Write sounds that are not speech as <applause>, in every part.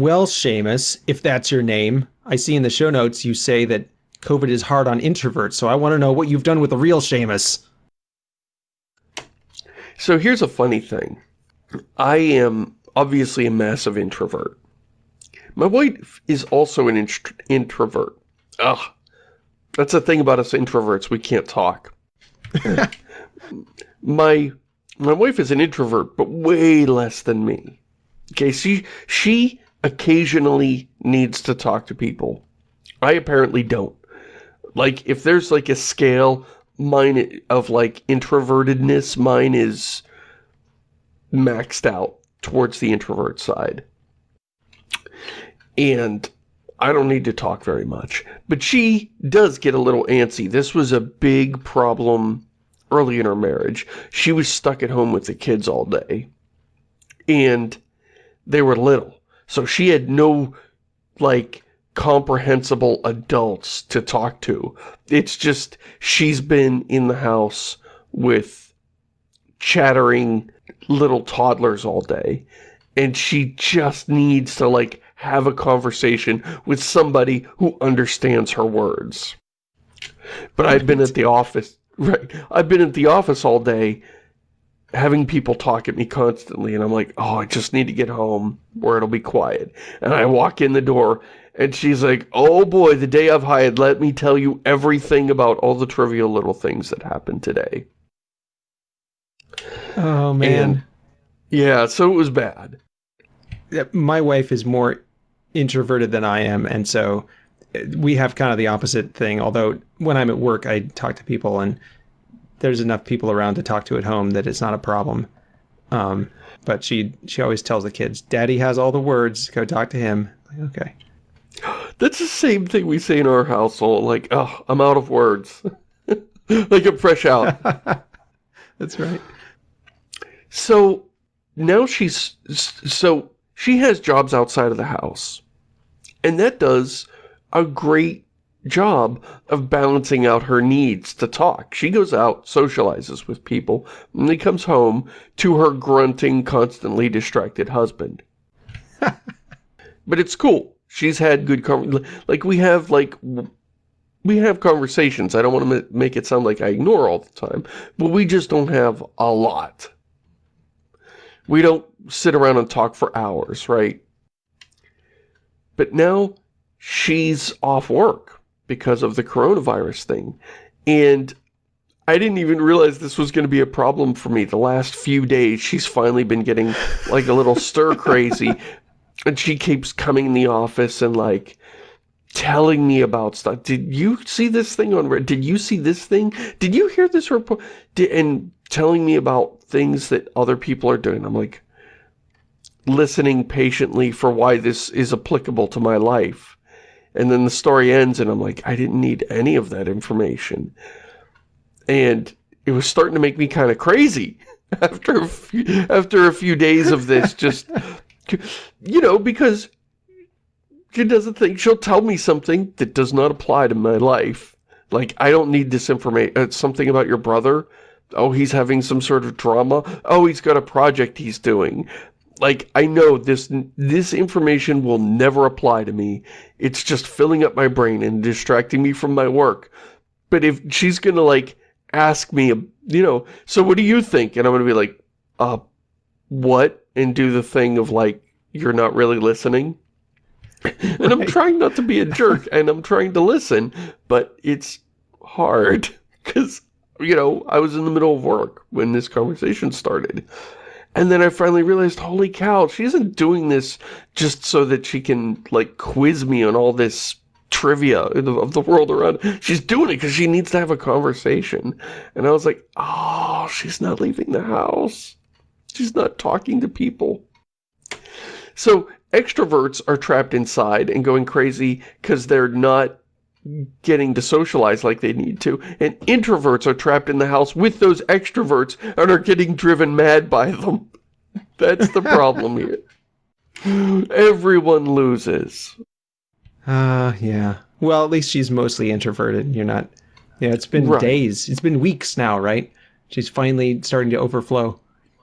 Well, Shamus, if that's your name, I see in the show notes you say that COVID is hard on introverts, so I want to know what you've done with the real Shamus. So here's a funny thing. I am obviously a massive introvert. My wife is also an int introvert. Ugh. That's the thing about us introverts, we can't talk. <laughs> my my wife is an introvert, but way less than me. Okay, she, she occasionally needs to talk to people. I apparently don't. Like, if there's like a scale, mine of like introvertedness, mine is maxed out towards the introvert side. And I don't need to talk very much. But she does get a little antsy. This was a big problem early in her marriage. She was stuck at home with the kids all day. And they were little. So she had no, like, comprehensible adults to talk to. It's just, she's been in the house with chattering little toddlers all day. And she just needs to, like, have a conversation with somebody who understands her words. But I've been at the office, right, I've been at the office all day having people talk at me constantly and I'm like, oh, I just need to get home where it'll be quiet. And I walk in the door and she's like, oh boy, the day I've hired, let me tell you everything about all the trivial little things that happened today. Oh, man. And, yeah, so it was bad. My wife is more introverted than I am, and so uh, we have kind of the opposite thing, although when I'm at work, I talk to people, and there's enough people around to talk to at home that it's not a problem. Um, but she she always tells the kids, "Daddy has all the words. Go talk to him." Like, okay. <gasps> That's the same thing we say in our household. Like, oh, I'm out of words. <laughs> like I'm fresh out. <laughs> That's right. So now she's so she has jobs outside of the house. And that does a great job of balancing out her needs to talk. She goes out, socializes with people, and then comes home to her grunting, constantly distracted husband. <laughs> but it's cool. She's had good, like, we have, like, we have conversations. I don't want to make it sound like I ignore all the time, but we just don't have a lot. We don't sit around and talk for hours, right? But now she's off work because of the coronavirus thing. And I didn't even realize this was going to be a problem for me. The last few days, she's finally been getting like a little stir crazy. <laughs> And she keeps coming in the office and like telling me about stuff. Did you see this thing on Reddit? Did you see this thing? Did you hear this report? Did, and telling me about things that other people are doing. I'm like listening patiently for why this is applicable to my life. And then the story ends and I'm like, I didn't need any of that information. And it was starting to make me kind of crazy <laughs> after a few, after a few days of this just <laughs> you know because she doesn't think she'll tell me something that does not apply to my life. Like I don't need this information uh, something about your brother. Oh he's having some sort of drama. Oh he's got a project he's doing like I know this this information will never apply to me. It's just filling up my brain and distracting me from my work. But if she's going to like ask me, you know, so what do you think? And I'm going to be like, uh, what? And do the thing of like, you're not really listening. <laughs> and right. I'm trying not to be a jerk and I'm trying to listen, but it's hard <laughs> because, you know, I was in the middle of work when this conversation started. And then I finally realized, holy cow, she isn't doing this just so that she can, like, quiz me on all this trivia of the world around. She's doing it because she needs to have a conversation. And I was like, oh, she's not leaving the house. She's not talking to people. So extroverts are trapped inside and going crazy because they're not getting to socialize like they need to, and introverts are trapped in the house with those extroverts and are getting driven mad by them. That's the problem here. <laughs> Everyone loses. Uh, yeah. Well, at least she's mostly introverted. You're not... Yeah, it's been right. days. It's been weeks now, right? She's finally starting to overflow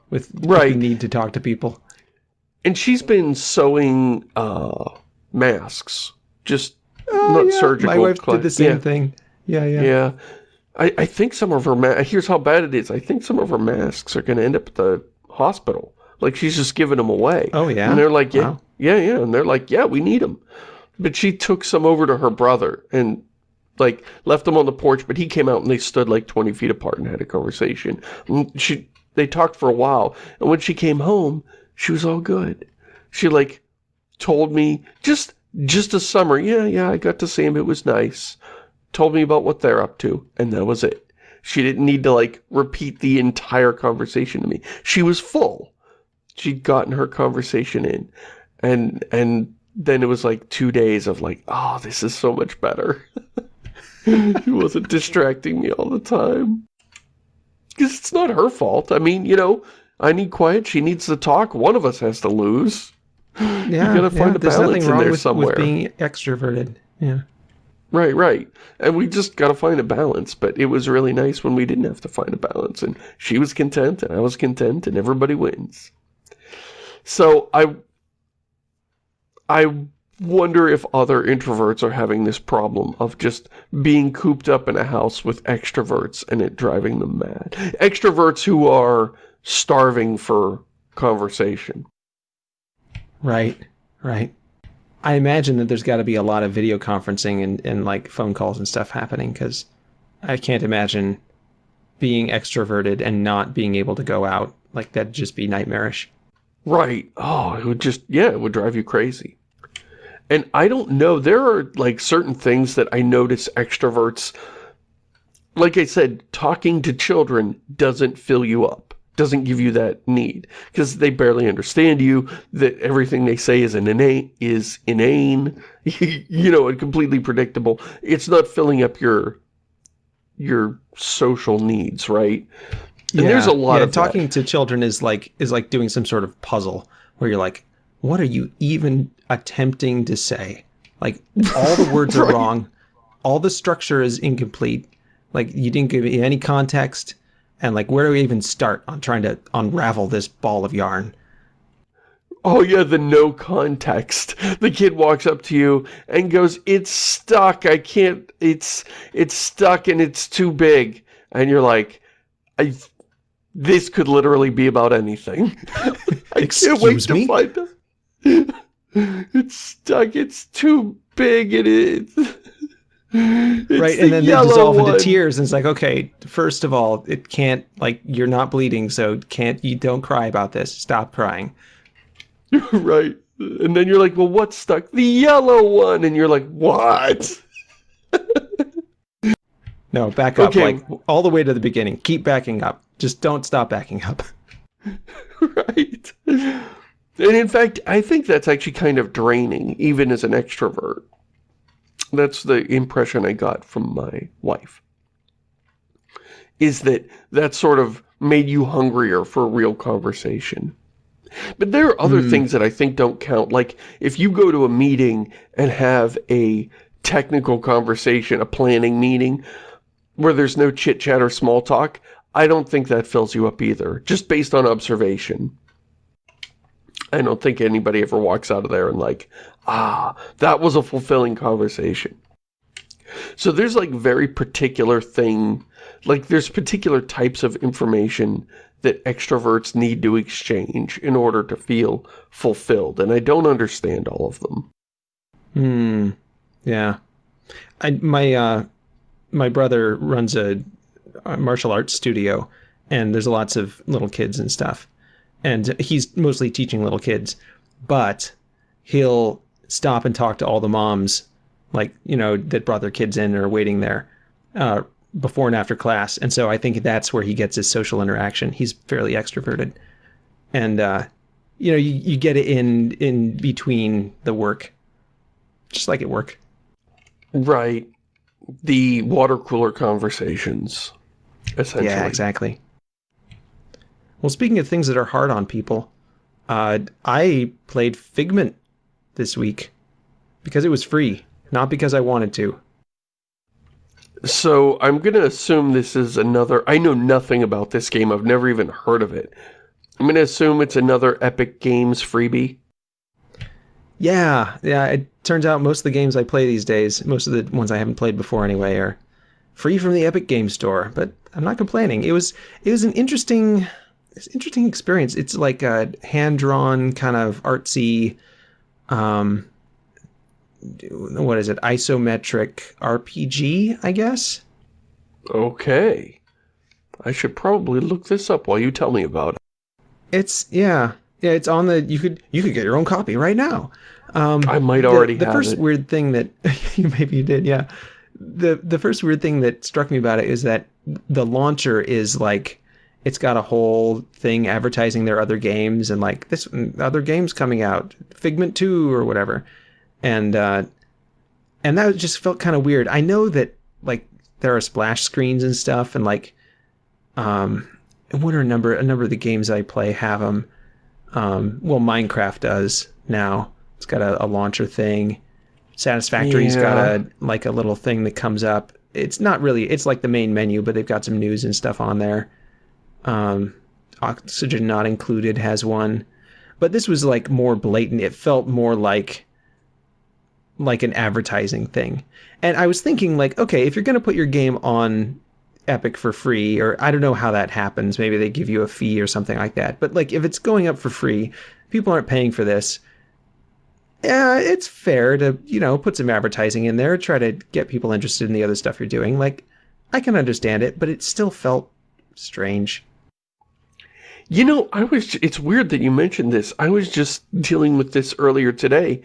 with, right. with the need to talk to people. And she's been sewing uh, masks. Just Oh, not yeah. surgical. My wife did the same yeah. thing. Yeah, yeah. Yeah. I, I think some of her ma- here's how bad it is. I think some of her masks are going to end up at the hospital. Like she's just giving them away. Oh, yeah? And they're like, yeah, Wow. yeah, yeah. And they're like, yeah, we need them. But she took some over to her brother and like left them on the porch. But he came out and they stood like 20 feet apart and had a conversation. And she they talked for a while. And when she came home, she was all good. She like told me just just a summary. Yeah, yeah, I got to see him. It was nice told me about what they're up to, and that was it. She didn't need to, like, repeat the entire conversation to me. She was full. She'd gotten her conversation in. And, and then it was like two days of like, oh, this is so much better. <laughs> she wasn't distracting me all the time. Because it's not her fault. I mean, you know, I need quiet, she needs to talk. One of us has to lose. <gasps> Yeah, gotta find yeah. a There's balance nothing in wrong there with, somewhere. with being extroverted. Yeah. Right, right. And we just got to find a balance. But it was really nice when we didn't have to find a balance. And she was content, and I was content, and everybody wins. So I, I wonder if other introverts are having this problem of just being cooped up in a house with extroverts and it driving them mad. Extroverts who are starving for conversation. Right. Right. I imagine that there's got to be a lot of video conferencing and, and like phone calls and stuff happening because I can't imagine being extroverted and not being able to go out. Like that'd just be nightmarish. Right. Oh, it would just, yeah, it would drive you crazy. And I don't know, there are like certain things that I notice extroverts, like I said, talking to children doesn't fill you up, doesn't give you that need, because they barely understand you, that everything they say is an inane, is inane, <laughs> you know, and completely predictable. It's not filling up your, your social needs, right? And there's a lot yeah, of that. talking to children is like is like doing some sort of puzzle where you're like, what are you even attempting to say? Like all the words are <laughs> wrong, all the structure is incomplete. Like you didn't give me any context, and like where do we even start on trying to unravel this ball of yarn? Oh yeah, the no context. The kid walks up to you and goes, "It's stuck. I can't. It's it's stuck and it's too big." And you're like, "I this could literally be about anything." <laughs> I can't wait Excuse to me? find out. <laughs> It's stuck. It's too big. It is. Right, and then they dissolve into tears, and it's like, okay, first of all, it can't like you're not bleeding, so can't you don't cry about this. Stop crying. <laughs> right. And then you're like, "Well, what's stuck? The yellow one." And you're like, "What?" <laughs> No, back up, Okay. like all the way to the beginning. Keep backing up. Just don't stop backing up. <laughs> right. And in fact, I think that's actually kind of draining, even as an extrovert. That's the impression I got from my wife. Is that that sort of made you hungrier for a real conversation. But there are other hmm. things that I think don't count. Like, if you go to a meeting and have a technical conversation, a planning meeting, where there's no chit-chat or small talk, I don't think that fills you up either, just based on observation. I don't think anybody ever walks out of there and like, ah, that was a fulfilling conversation. So there's like very particular thing, like there's particular types of information that extroverts need to exchange in order to feel fulfilled, and I don't understand all of them. Hmm. Yeah. I my uh my brother runs a, a martial arts studio and there's lots of little kids and stuff. And he's mostly teaching little kids, but he'll stop and talk to all the moms like, you know, that brought their kids in or are waiting there uh before and after class. And so I think that's where he gets his social interaction. He's fairly extroverted. And uh you know, you, you get it in in between the work. Just like at work. Right. The water cooler conversations, essentially. Yeah, exactly. Well, speaking of things that are hard on people, uh, I played Figment this week because it was free, not because I wanted to. So I'm going to assume this is another... I know nothing about this game. I've never even heard of it. I'm going to assume it's another Epic Games freebie. Yeah, yeah. It turns out most of the games I play these days, most of the ones I haven't played before anyway, are free from the Epic Game Store. But I'm not complaining. It was it was an interesting, it's an interesting experience. It's like a hand drawn kind of artsy, um, what is it? Isometric RPG, I guess. Okay. I should probably look this up while you tell me about it. It's yeah, yeah. It's on the. You could you could get your own copy right now. Um, I might already the, the first it. weird thing that <laughs> you maybe you did, yeah. The the first weird thing that struck me about it is that the launcher is like it's got a whole thing advertising their other games and like this other games coming out, Figment Two or whatever, and uh, and that just felt kind of weird. I know that like there are splash screens and stuff, and like um, what are a number a number of the games I play have them. Um, well, Minecraft does now. It's got a, a launcher thing. Satisfactory's got a like a little thing that comes up. It's not really. It's like the main menu, but they've got some news and stuff on there. Um, Oxygen not included has one, but this was like more blatant. It felt more like like an advertising thing. And I was thinking like, okay, if you're going to put your game on Epic for free or I don't know how that happens, maybe they give you a fee or something like that. But like if it's going up for free, people aren't paying for this. Yeah, it's fair to, you know, put some advertising in there, try to get people interested in the other stuff you're doing. Like I can understand it, but it still felt strange. You know, I was, it's weird that you mentioned this. I was just dealing with this earlier today.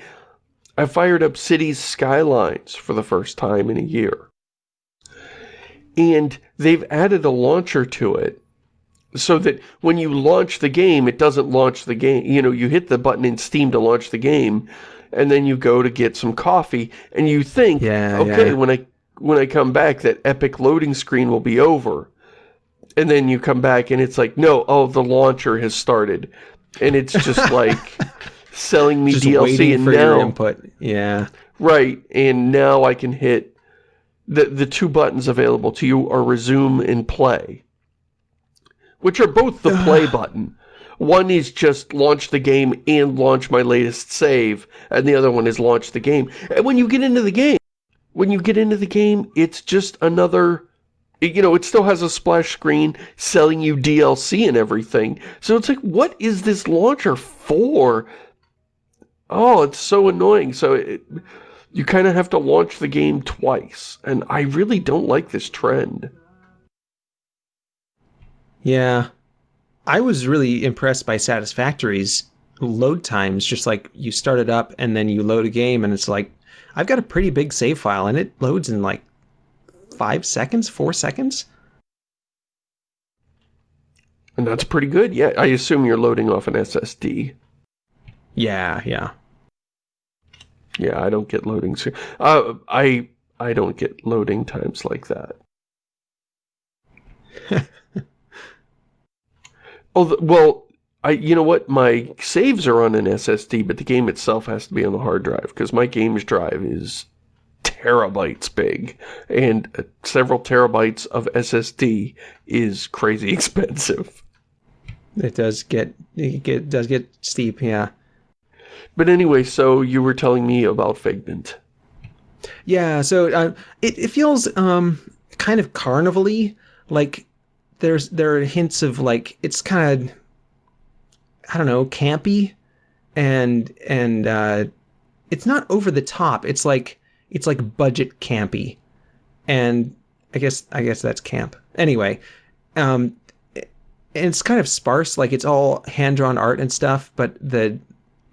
I fired up Cities Skylines for the first time in a year. And they've added a launcher to it so that when you launch the game, it doesn't launch the game. You know, you hit the button in Steam to launch the game, and then you go to get some coffee, and you think, Yeah, okay, yeah. when I when I come back, that epic loading screen will be over. And then you come back and it's like, no, oh, the launcher has started. And it's just <laughs> like selling me Just DLC and now, input. Yeah. right, and now I can hit the the two buttons available to you are resume and play. Which are both the play button. One is just launch the game and launch my latest save, and the other one is launch the game. And when you get into the game, when you get into the game, it's just another you know, it still has a splash screen selling you DLC and everything. So it's like, what is this launcher for? Oh, it's so annoying. So it, you kind of have to launch the game twice. And I really don't like this trend. Yeah. I was really impressed by Satisfactory's load times. Just like you start it up and then you load a game, and it's like, I've got a pretty big save file, and it loads in like five seconds, four seconds. And that's pretty good. Yeah, I assume you're loading off an SSD. Yeah, yeah. Yeah, I don't get loading. Uh, I I don't get loading times like that. <laughs> oh, the, well, I you know what? My saves are on an SSD, but the game itself has to be on the hard drive because my games drive is terabytes big, and several terabytes of SSD is crazy <laughs> expensive. It does get it get does get steep. Yeah. But anyway, so you were telling me about Figment. Yeah, so uh, it it feels um kind of carnival-y. Like there's there are hints of like it's kind of I don't know campy, and and uh, it's not over the top. It's like it's like budget campy, and I guess I guess that's camp. Anyway, um, it's kind of sparse. Like it's all hand drawn art and stuff, but the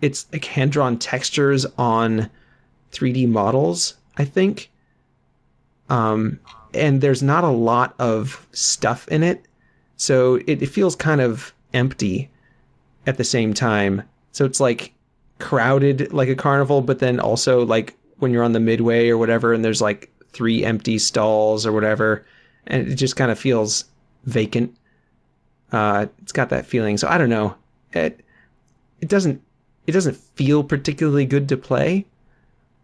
it's like hand drawn textures on 3D models, I think. Um, and there's not a lot of stuff in it, so it, it feels kind of empty at the same time. So it's like crowded like a carnival, but then also like when you're on the midway or whatever, and there's like three empty stalls or whatever, and it just kind of feels vacant. Uh, it's got that feeling. So I don't know. It it doesn't it doesn't feel particularly good to play.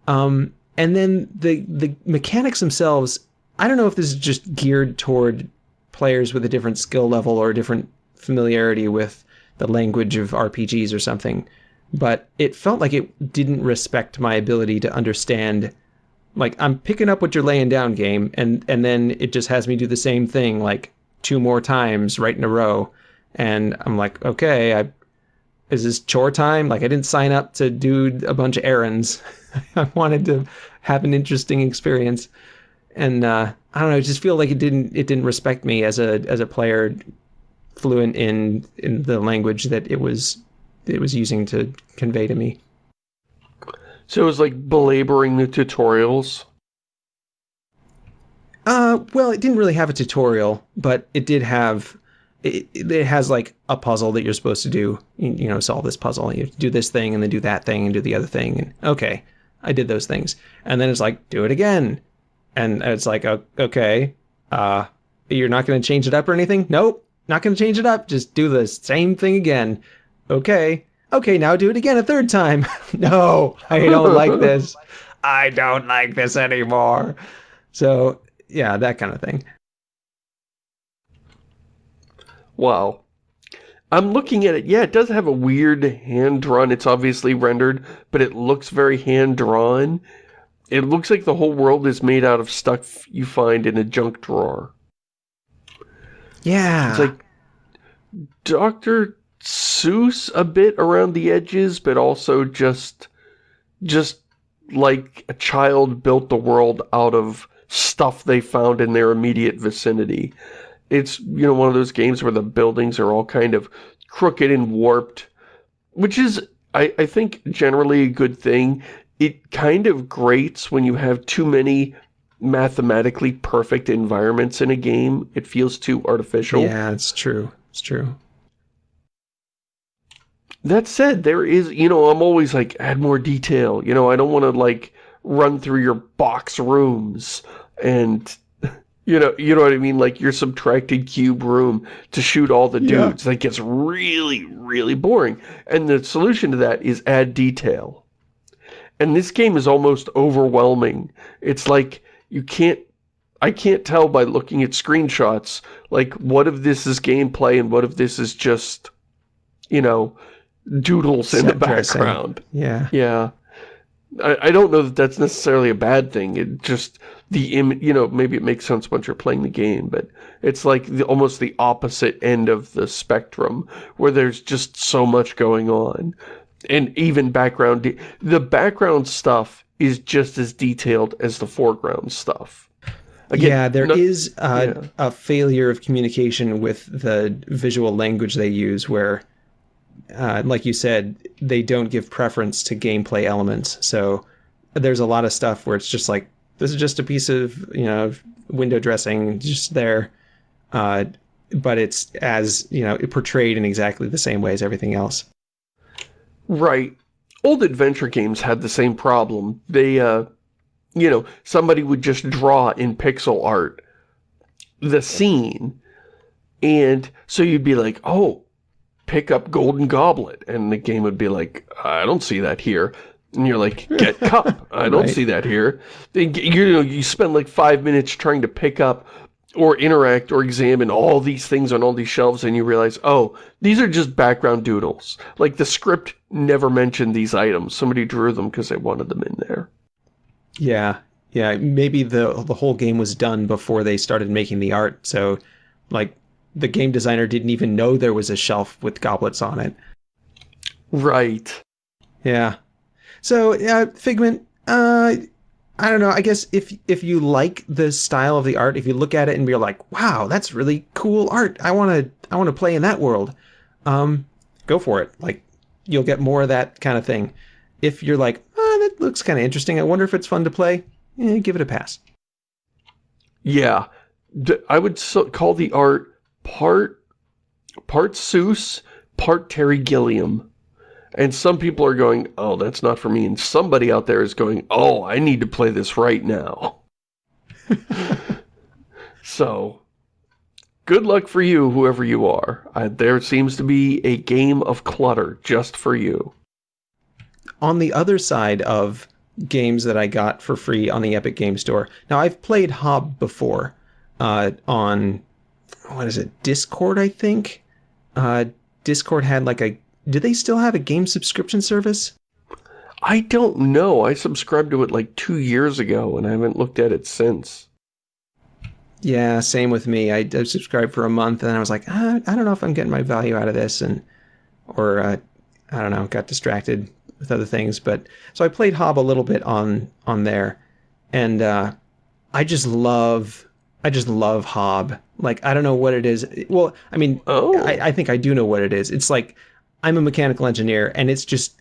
Um, and then the the mechanics themselves, I don't know if this is just geared toward players with a different skill level or a different familiarity with the language of RPGs or something. But it felt like it didn't respect my ability to understand. Like I'm picking up what you're laying down, game, and and then it just has me do the same thing like two more times right in a row, and I'm like, okay, I is this chore time? Like I didn't sign up to do a bunch of errands. <laughs> I wanted to have an interesting experience, and uh, I don't know. I just feel like it didn't it didn't respect me as a as a player fluent in in the language that it was it was using to convey to me. So it was like belaboring the tutorials. Uh, well, it didn't really have a tutorial, but it did have it, it has like a puzzle that you're supposed to do. You, you know, solve this puzzle. You do this thing and then do that thing and do the other thing. And okay, I did those things. And then it's like, do it again. And it's like, okay, uh, you're not going to change it up or anything? Nope, not going to change it up. Just do the same thing again. Okay. Okay, now do it again a third time. <laughs> no, I don't like <laughs> this. I don't like this anymore. So, yeah, that kind of thing. Wow. I'm looking at it. Yeah, it does have a weird hand-drawn. It's obviously rendered, but it looks very hand-drawn. It looks like the whole world is made out of stuff you find in a junk drawer. Yeah. It's like Dr. Seuss a bit around the edges, but also just just like a child built the world out of stuff they found in their immediate vicinity. It's, you know, one of those games where the buildings are all kind of crooked and warped, which is, I, I think, generally a good thing. It kind of grates when you have too many mathematically perfect environments in a game. It feels too artificial. Yeah, it's true. It's true. That said, there is, you know, I'm always like, add more detail. You know, I don't want to, like, run through your box rooms and <laughs> you know, you know what I mean? Like your subtracted cube room to shoot all the dudes. Yeah. That gets really, really boring. And the solution to that is add detail. And this game is almost overwhelming. It's like you can't I can't tell by looking at screenshots like what if this is gameplay and what if this is just you know doodles Set in the background. Yeah. Yeah. I, I don't know that that's necessarily a bad thing. It just the Im you know maybe it makes sense once you're playing the game, but it's like the, almost the opposite end of the spectrum where there's just so much going on, and even background the background stuff is just as detailed as the foreground stuff. Again, yeah, there no, is a, yeah. a failure of communication with the visual language they use where uh, like you said, they don't give preference to gameplay elements. So there's a lot of stuff where it's just like, this is just a piece of, you know, window dressing just there. Uh, but it's as, you know, portrayed in exactly the same way as everything else. Right. Old adventure games had the same problem. They, uh, you know, somebody would just draw in pixel art the scene. And so you'd be like, oh, pick up Golden Goblet. And the game would be like, I don't see that here. And you're like, get <laughs> cup. I don't right. see that here. You know, you spend like five minutes trying to pick up or interact or examine all these things on all these shelves and you realize, oh, these are just background doodles. Like the script never mentioned these items. Somebody drew them because they wanted them in there. Yeah. Yeah. Maybe the the whole game was done before they started making the art. So like the game designer didn't even know there was a shelf with goblets on it. Right. Yeah. So, yeah, Figment, uh, I don't know. I guess if if you like the style of the art, if you look at it and you're like, "Wow, that's really cool art. I want to I want to play in that world." Um, go for it. Like you'll get more of that kind of thing. If you're like, oh, that looks kind of interesting. I wonder if it's fun to play." Eh, give it a pass. Yeah. I would call the art part part Seuss, part Terry Gilliam. And some people are going, oh, that's not for me. And somebody out there is going, oh, I need to play this right now. <laughs> so, good luck for you, whoever you are. Uh, there seems to be a game of clutter just for you. On the other side of games that I got for free on the Epic Game Store, now I've played Hob before uh, on what is it, Discord, I think. Uh, Discord had like a, do they still have a game subscription service? I don't know. I subscribed to it like two years ago and I haven't looked at it since. Yeah, same with me. I, I subscribed for a month and I was like, ah, I don't know if I'm getting my value out of this. And, or, uh, I don't know, got distracted with other things. But, so I played Hob a little bit on, on there. And, uh, I just love, I just love Hob. Like, I don't know what it is. Well, I mean, Oh. I, I think I do know what it is. It's like, I'm a mechanical engineer and it's just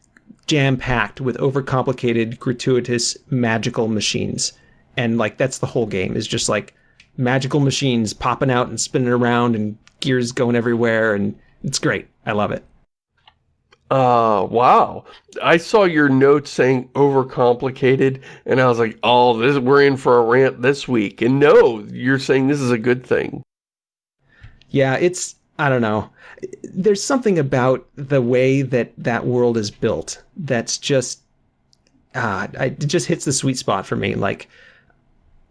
jam packed with overcomplicated, gratuitous, magical machines. And like that's the whole game is just like magical machines popping out and spinning around and gears going everywhere and it's great. I love it. Uh, wow. I saw your note saying overcomplicated, and I was like, oh, this we're in for a rant this week. And no, you're saying this is a good thing. Yeah, it's I don't know. There's something about the way that that world is built that's just ah, it just hits the sweet spot for me. Like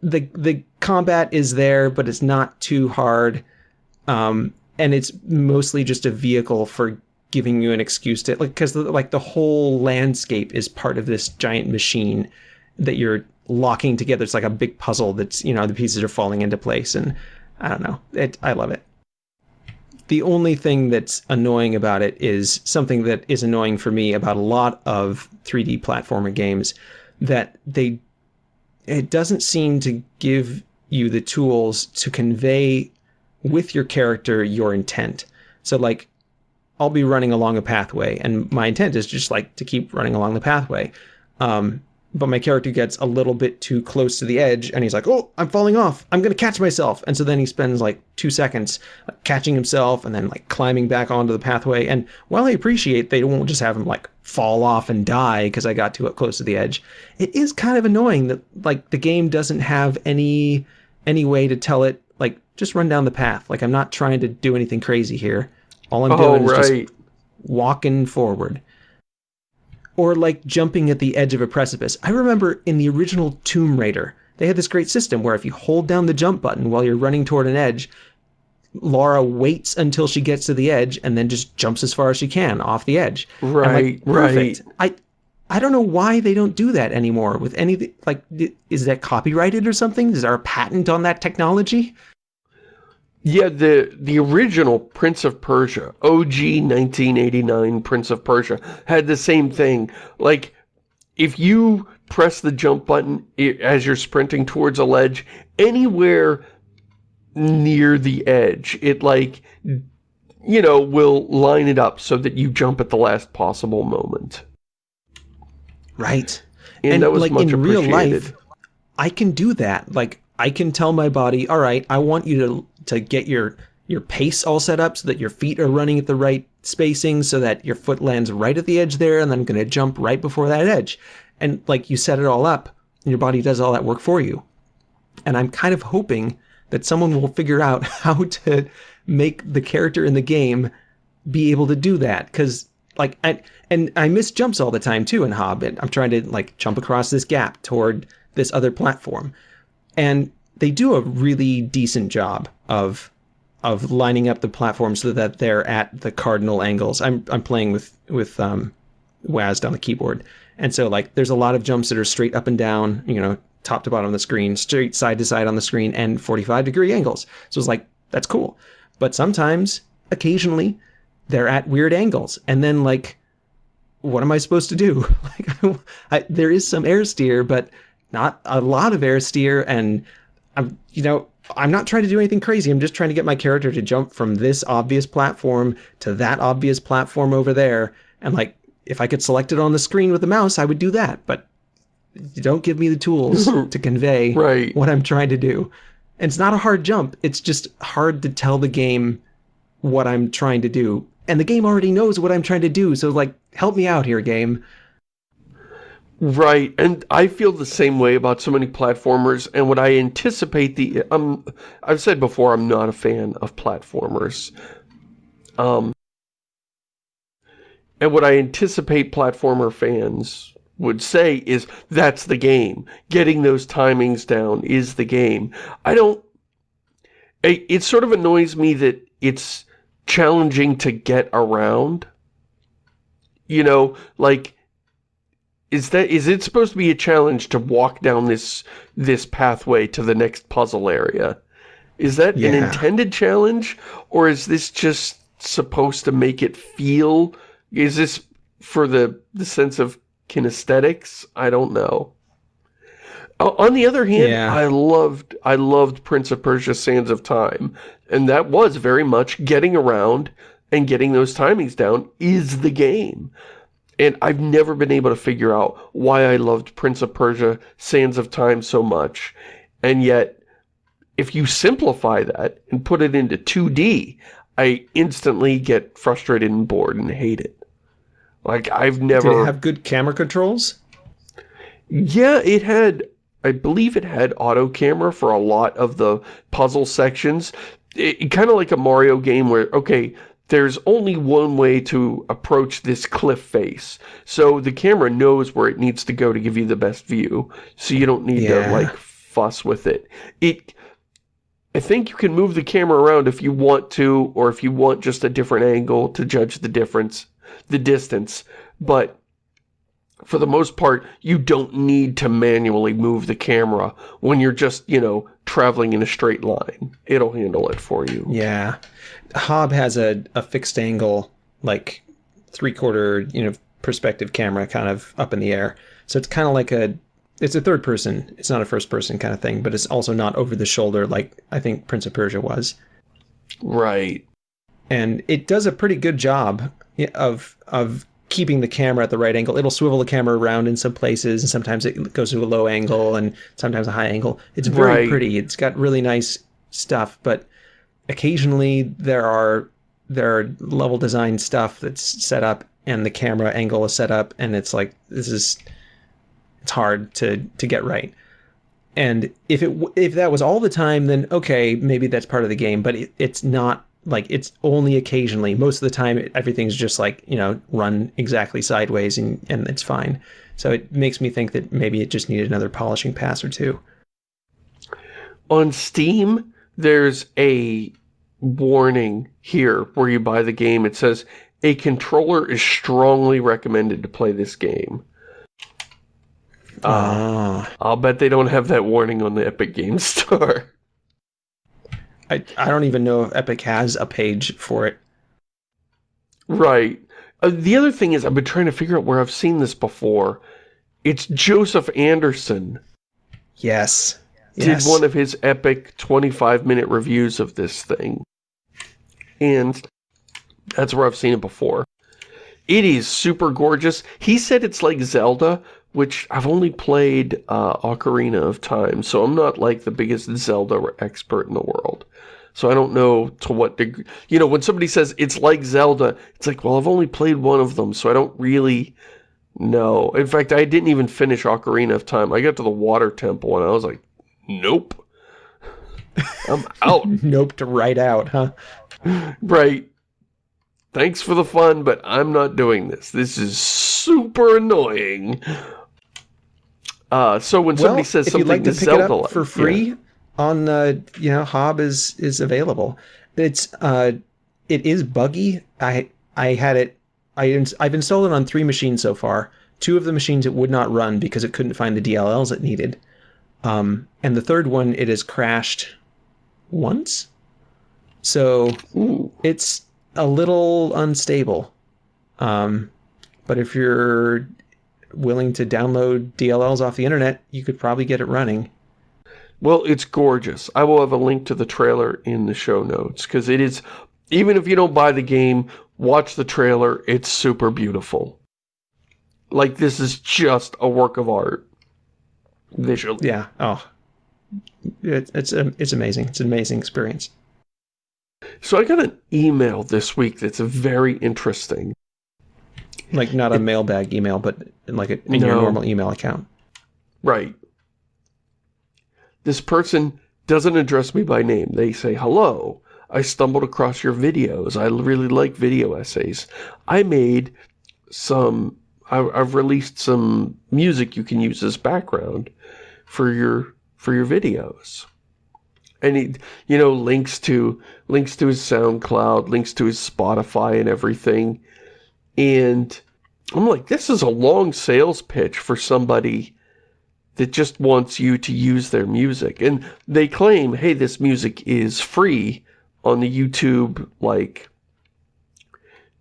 the the combat is there, but it's not too hard, um, and it's mostly just a vehicle for giving you an excuse to like because like the whole landscape is part of this giant machine that you're locking together. It's like a big puzzle that's you know the pieces are falling into place, and I don't know. It I love it the only thing that's annoying about it is something that is annoying for me about a lot of 3D platformer games that they it doesn't seem to give you the tools to convey with your character your intent. So like I'll be running along a pathway and my intent is just like to keep running along the pathway. Um, but my character gets a little bit too close to the edge and he's like, oh, I'm falling off. I'm to catch myself. And so then he spends like two seconds catching himself and then like climbing back onto the pathway. And while I appreciate they won't just have him like fall off and die because I got too close to the edge, it is kind of annoying that like the game doesn't have any any way to tell it like just run down the path. Like I'm not trying to do anything crazy here. All I'm Oh, doing is just walking forward. Or like jumping at the edge of a precipice. I remember in the original Tomb Raider, they had this great system where if you hold down the jump button while you're running toward an edge, Laura waits until she gets to the edge and then just jumps as far as she can off the edge. Right, like, Right. I I don't know why they don't do that anymore with any like is that copyrighted or something? Is there a patent on that technology? Yeah, the the original Prince of Persia, OG 1989 Prince of Persia, had the same thing. Like, if you press the jump button as you're sprinting towards a ledge, anywhere near the edge, it like, you know, will line it up so that you jump at the last possible moment. Right. And, that was like much in real appreciated. life, I can do that. Like I can tell my body, all right, I want you to to get your your pace all set up so that your feet are running at the right spacing so that your foot lands right at the edge there and then I'm going to jump right before that edge. And like you set it all up and your body does all that work for you. And I'm kind of hoping that someone will figure out <laughs> how to make the character in the game be able to do that because like I, and I miss jumps all the time too in Hobbit. I'm trying to like jump across this gap toward this other platform, and they do a really decent job of of lining up the platforms so that they're at the cardinal angles. I'm I'm playing with with um, WASD on the keyboard, and so like there's a lot of jumps that are straight up and down, you know, top to bottom on the screen, straight side to side on the screen, and 45 degree angles. So it's like that's cool, but sometimes, occasionally, they're at weird angles, and then like what am I supposed to do? <laughs> Like, <laughs> I, there is some air steer, but not a lot of air steer, and I'm, you know, I'm not trying to do anything crazy. I'm just trying to get my character to jump from this obvious platform to that obvious platform over there, and like, if I could select it on the screen with the mouse, I would do that, but you don't give me the tools <laughs> to convey Right. what I'm trying to do. And it's not a hard jump. It's just hard to tell the game what I'm trying to do. And the game already knows what I'm trying to do. So like, help me out here, game. Right, and I feel the same way about so many platformers, and what I anticipate the, um, I've said before, I'm not a fan of platformers. Um, and what I anticipate platformer fans would say is, that's the game. Getting those timings down is the game. I don't, it, it sort of annoys me that it's challenging to get around? You know, like is that is it supposed to be a challenge to walk down this this pathway to the next puzzle area? Is that Yeah. an intended challenge or is this just supposed to make it feel is this for the the sense of kinesthetics? I don't know. On the other hand, Yeah. I loved I loved Prince of Persia Sands of Time, and that was very much getting around and getting those timings down is the game. And I've never been able to figure out why I loved Prince of Persia Sands of Time so much. And yet, if you simplify that and put it into 2D, I instantly get frustrated and bored and hate it. Like, I've never... Did it have good camera controls? Yeah, it had, I believe it had auto camera for a lot of the puzzle sections. It, kind of like a Mario game where, okay, there's only one way to approach this cliff face. So the camera knows where it needs to go to give you the best view. So you don't need Yeah. to, like, fuss with it. It, I think you can move the camera around if you want to, or if you want just a different angle to judge the difference, the distance. But for the most part, you don't need to manually move the camera when you're just, you know, traveling in a straight line. It'll handle it for you. Yeah. Hob has a, a fixed angle, like three quarter, you know, perspective camera kind of up in the air. So it's kind of like a, it's a third person. It's not a first person kind of thing, but it's also not over the shoulder like I think Prince of Persia was. Right. And it does a pretty good job of, of keeping the camera at the right angle. It'll swivel the camera around in some places and sometimes it goes to a low angle and sometimes a high angle. It's very Right. pretty. It's got really nice stuff, but occasionally there are there are level design stuff that's set up and the camera angle is set up and it's like this is it's hard to to get right and if it if that was all the time then okay maybe that's part of the game but it, it's not like it's only occasionally most of the time everything's just like you know run exactly sideways and and it's fine so it makes me think that maybe it just needed another polishing pass or two On Steam, there's a warning here where you buy the game. It says, a controller is strongly recommended to play this game. Uh, ah I'll bet they don't have that warning on the Epic Games <laughs> Store. I, I don't even know if epic has a page for it Right. Uh, the other thing is, I've been trying to figure out where I've seen this before. It's Joseph Anderson yes did yes one of his epic 25-minute reviews of this thing. And that's where I've seen it before. It is super gorgeous. He said it's like Zelda, which I've only played uh, Ocarina of Time, so I'm not like the biggest Zelda expert in the world. So I don't know to what degree... You know, when somebody says it's like Zelda, it's like, well, I've only played one of them, so I don't really know. In fact, I didn't even finish Ocarina of Time. I got to the Water Temple, and I was like, nope. <laughs> I'm out. nope to write out huh Right. Thanks for the fun, but I'm not doing this. This is super annoying. Uh, so when somebody says something like to Zelda it up like- for yeah. On the you know Hob is is available. It's uh, it is buggy. I I had it. I ins- I've installed it on three machines so far. Two of the machines it would not run because it couldn't find the DLLs it needed. Um, and the third one it has crashed once. So Ooh, it's a little unstable. Um, but if you're willing to download DLLs off the internet, you could probably get it running. Well, it's gorgeous. I will have a link to the trailer in the show notes because it is, even if you don't buy the game, watch the trailer. It's super beautiful. Like this is just a work of art. Visually. Yeah. Oh, it, it's um, it's amazing. It's an amazing experience. So I got an email this week that's very interesting. Like not a mailbag email, but in like a, in your normal email account. Right. This person doesn't address me by name. They say, hello, I stumbled across your videos. I really like video essays. I made some, I've released some music you can use as background for your, for your videos. And he, you know, links to, links to his SoundCloud, links to his Spotify and everything. And I'm like, this is a long sales pitch for somebody that just wants you to use their music. And they claim, hey, this music is free on the YouTube, like,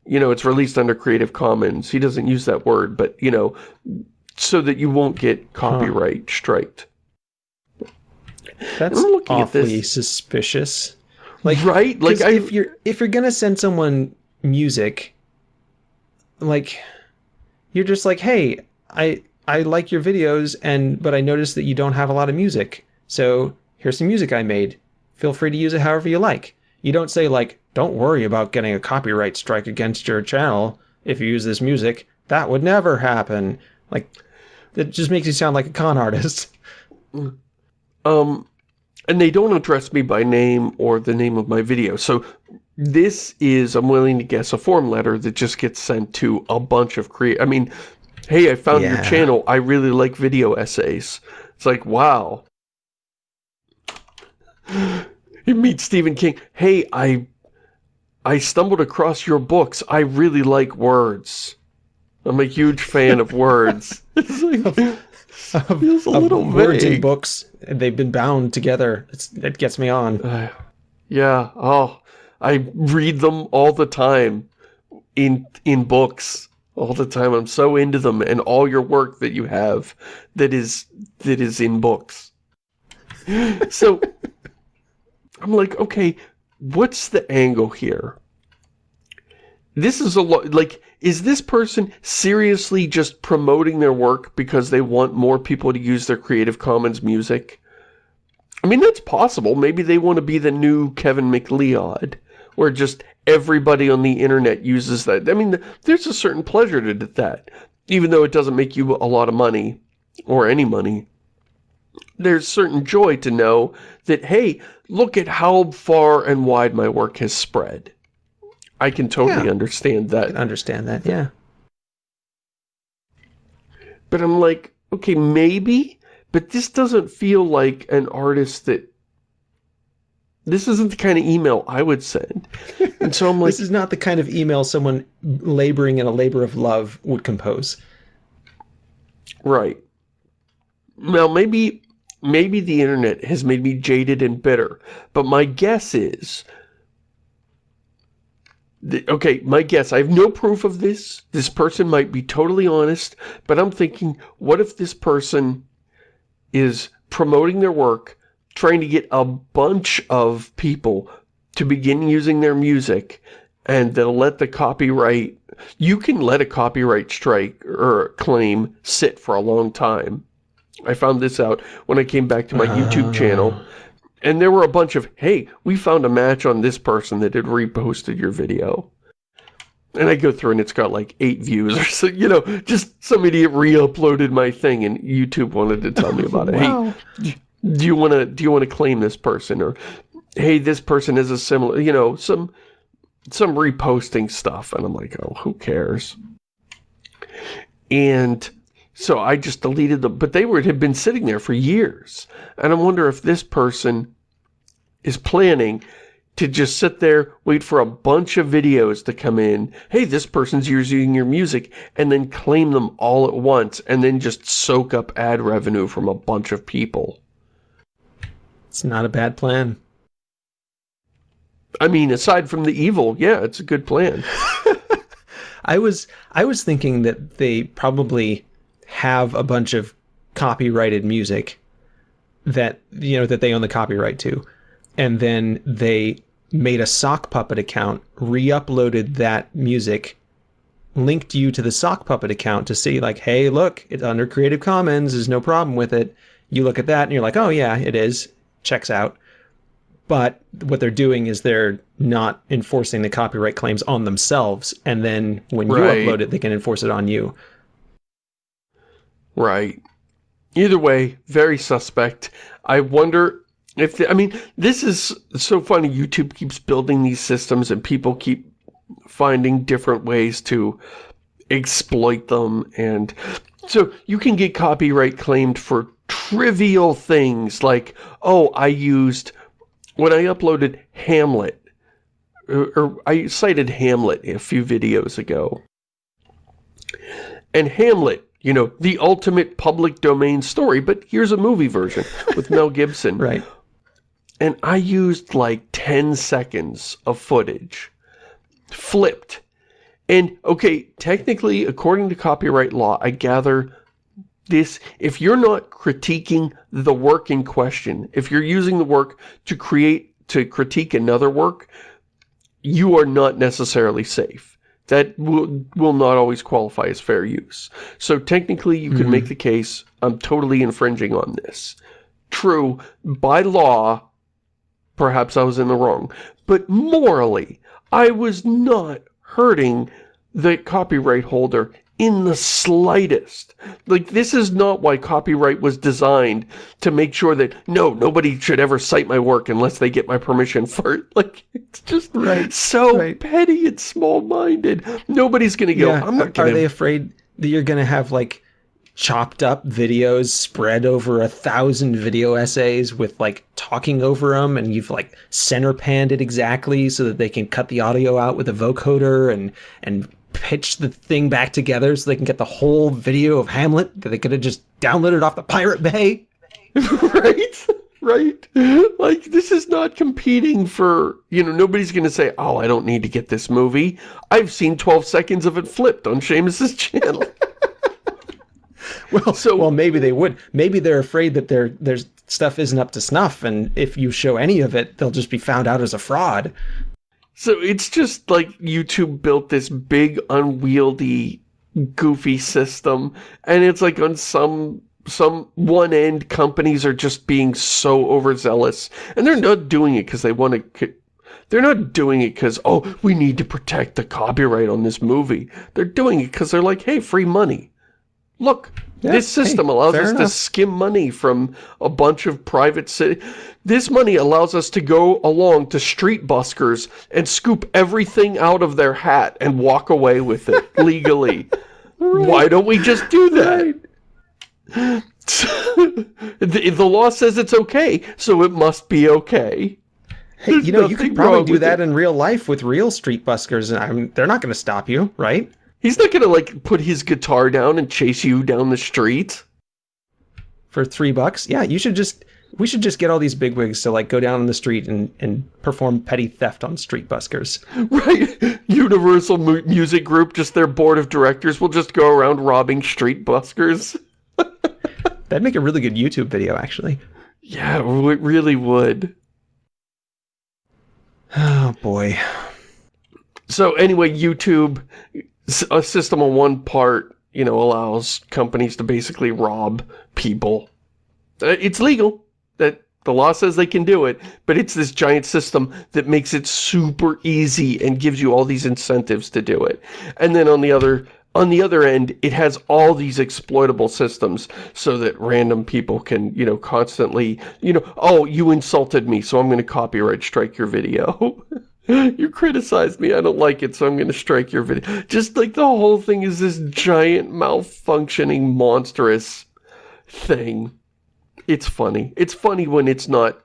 you know, it's released under Creative Commons. He doesn't use that word, but, you know, so that you won't get copyright huh. striked. That's awfully suspicious. Like, right? Like, I, if you're if you're gonna send someone music, like, you're just like, hey, I I like your videos, and but I noticed that you don't have a lot of music, so here's some music I made. Feel free to use it however you like. You don't say like, don't worry about getting a copyright strike against your channel if you use this music. That would never happen. Like, it just makes you sound like a con artist. <laughs> Um, and they don't address me by name or the name of my video. So this is, I'm willing to guess, a form letter that just gets sent to a bunch of create. I mean, hey, I found yeah. your channel. I really like video essays. It's like, wow. <gasps> You meet Stephen King. Hey, I I stumbled across your books. I really like words. I'm a huge fan of words. <laughs> <laughs> it's like, of, feels a little words in books. And they've been bound together. It's, it gets me on. Uh, yeah. Oh, I read them all the time in in books all the time. I'm so into them and all your work that you have that is that is in books. <laughs> so I'm like, okay, what's the angle here? This is a lot, like, is this person seriously just promoting their work because they want more people to use their Creative Commons music? I mean, that's possible. Maybe they want to be the new Kevin MacLeod, where just everybody on the internet uses that. I mean, there's a certain pleasure to that, even though it doesn't make you a lot of money, or any money. There's certain joy to know that, hey, look at how far and wide my work has spread. I can totally yeah. understand that. I can understand that, yeah. But I'm like, okay, maybe, but this doesn't feel like an artist that this isn't the kind of email I would send. And so I'm <laughs> like... this is not the kind of email someone laboring in a labor of love would compose. Right. Now, maybe maybe the internet has made me jaded and bitter, but my guess is... The, okay, my guess, I have no proof of this. This person might be totally honest, but I'm thinking, what if this person is promoting their work, trying to get a bunch of people to begin using their music, and they'll let the copyright... You can let a copyright strike or claim sit for a long time. I found this out when I came back to my uh. YouTube channel. And there were a bunch of, hey, we found a match on this person that had reposted your video. And I go through and it's got like eight views or so, you know, just some idiot re-uploaded my thing and YouTube wanted to tell me about it. wow. Hey, do you want to, do you want to claim this person? Or, hey, this person is a similar, you know, some, some reposting stuff. And I'm like, oh, who cares? And so I just deleted them, but they were had been sitting there for years. And I wonder if this person is planning to just sit there, wait for a bunch of videos to come in. Hey, this person's using your music, and then claim them all at once, and then just soak up ad revenue from a bunch of people. It's not a bad plan. I mean, aside from the evil, yeah, it's a good plan. <laughs> I was I was thinking that they probably have a bunch of copyrighted music that you know that they own the copyright to and then they made a sock puppet account re-uploaded that music linked you to the sock puppet account to see like hey look it's under creative commons there's no problem with it you look at that and you're like oh yeah it is checks out but what they're doing is they're not enforcing the copyright claims on themselves and then when right. you upload it they can enforce it on you Right. Either way, very suspect. I wonder if, the, I mean, this is so funny. YouTube keeps building these systems and people keep finding different ways to exploit them. And so you can get copyright claimed for trivial things like, oh, I used when I uploaded Hamlet, or, or I cited Hamlet a few videos ago, and Hamlet, you know, the ultimate public domain story, but here's a movie version with Mel <laughs> Gibson. Right. And I used like 10 seconds of footage, flipped. And, okay, technically, according to copyright law, I gather this, if you're not critiquing the work in question, if you're using the work to create, to critique another work, you are not necessarily safe that will, will not always qualify as fair use. So technically you can mm -hmm. make the case, I'm totally infringing on this. True, by law, perhaps I was in the wrong. But morally, I was not hurting the copyright holder in the slightest. Like, this is not why copyright was designed to make sure that, no, nobody should ever cite my work unless they get my permission for it. <laughs> Like, it's just right, so right. petty and small-minded. Nobody's gonna go, yeah. I'm not. Are they afraid that you're gonna have, like, chopped up videos spread over a thousand video essays with like talking over them and you've like center panned it exactly so that they can cut the audio out with a vocoder and and pitch the thing back together so they can get the whole video of Hamlet that they could have just downloaded off the Pirate Bay. <laughs> right? Right? Like, this is not competing for, you know, nobody's going to say, oh, I don't need to get this movie. I've seen 12 seconds of it flipped on Shamus's channel. <laughs> well, so, well, maybe they would. Maybe they're afraid that their, their stuff isn't up to snuff, and if you show any of it, they'll just be found out as a fraud. So it's just like YouTube built this big, unwieldy, goofy system, and it's like on some some one end companies are just being so overzealous, and they're not doing it because they want to. They're not doing it because, oh, we need to protect the copyright on this movie. They're doing it because they're like, hey, free money. Look, yeah, this system hey, allows us enough. to skim money from a bunch of private city. This money allows us to go along to street buskers and scoop everything out of their hat and walk away with it <laughs> legally. right. Why don't we just do that? Right. <laughs> the, the law says it's okay, so it must be okay. Hey, There's you know, you could probably do that it. in real life with real street buskers, and I mean, they're not going to stop you, right? He's not gonna, like, put his guitar down and chase you down the street. For three bucks? Yeah, you should just... We should just get all these bigwigs to, like, go down on the street and, and perform petty theft on street buskers. <laughs> Right. Universal mu Music Group, just their board of directors will just go around robbing street buskers. <laughs> That'd make a really good YouTube video, actually. Yeah, it really would. Oh, boy. So anyway, YouTube a system on one part, you know, allows companies to basically rob people. Uh, it's legal. The law says they can do it, but it's this giant system that makes it super easy and gives you all these incentives to do it. And then on the other on the other end, it has all these exploitable systems so that random people can, you know, constantly, you know, oh, you insulted me, so I'm going to copyright strike your video. <laughs> you criticized me, I don't like it, so I'm gonna strike your video. Just like the whole thing is this giant malfunctioning monstrous thing. It's funny. It's funny when it's not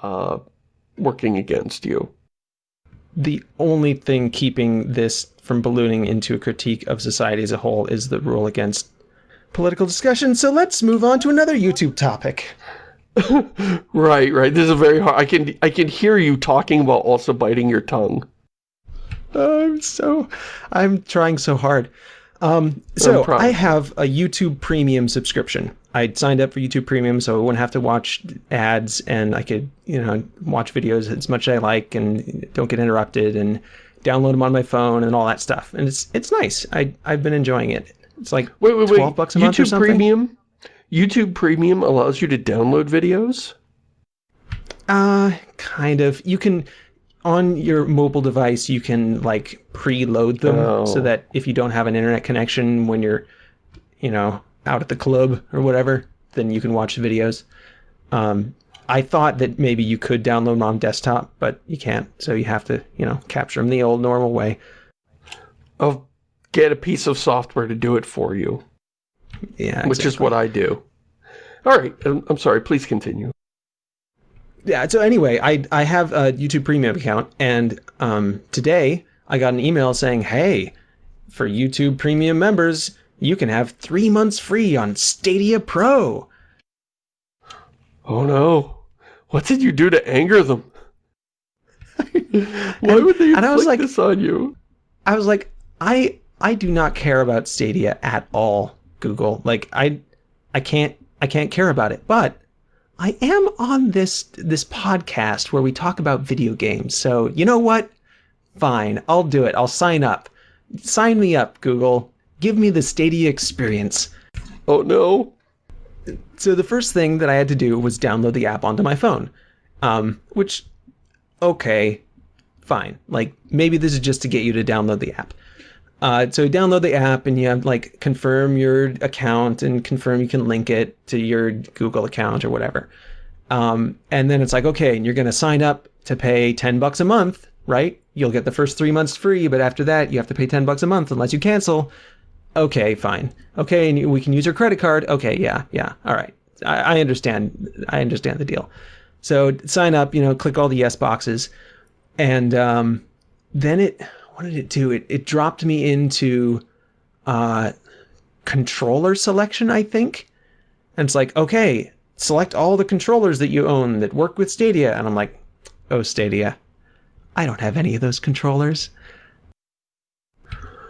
uh, working against you. The only thing keeping this from ballooning into a critique of society as a whole is the rule against political discussion, so let's move on to another YouTube topic. <laughs> right, right. This is very hard. I can I can hear you talking while also biting your tongue. I'm so I'm trying so hard. Um, so I have a YouTube Premium subscription. I signed up for YouTube Premium so I wouldn't have to watch ads and I could, you know, watch videos as much as I like and don't get interrupted and download them on my phone and all that stuff. And it's it's nice. I I've been enjoying it. It's like wait, wait, 12 wait. bucks a YouTube month or something. Premium? YouTube Premium allows you to download videos? Uh, kind of. You can, on your mobile device, you can like preload them oh. so that if you don't have an internet connection when you're, you know, out at the club or whatever, then you can watch the videos. Um, I thought that maybe you could download them on desktop, but you can't. So you have to, you know, capture them the old normal way. Of get a piece of software to do it for you. Yeah, Which is what I do. All right, I'm sorry, please continue. yeah. So anyway, I I have a YouTube Premium account, and um, today I got an email saying, "Hey, for YouTube Premium members, you can have three months free on Stadia Pro." Oh no! What did you do to anger them? <laughs> Why would they and I was inflict like- this on you? I was like, I I do not care about Stadia at all, Google. Like I I can't I can't care about it. But I am on this this podcast where we talk about video games. So, you know what? Fine, I'll do it. I'll sign up. Sign me up, Google. Give me the Stadia experience. Oh no! So the first thing that I had to do was download the app onto my phone. Um, which okay, fine. Like maybe this is just to get you to download the app. Uh, so you download the app and you have like confirm your account and confirm you can link it to your Google account or whatever. Um, and then it's like, okay, and you're going to sign up to pay 10 bucks a month, right? You'll get the first three months free, but after that you have to pay 10 bucks a month unless you cancel. Okay, fine. Okay, and we can use your credit card. Okay, yeah, yeah. All right. I, I understand. I understand the deal. So sign up, you know, click all the yes boxes. And um, then it, what did it do? It, it dropped me into uh, controller selection, I think. And it's like, okay, select all the controllers that you own that work with Stadia. And I'm like, oh, Stadia, I don't have any of those controllers.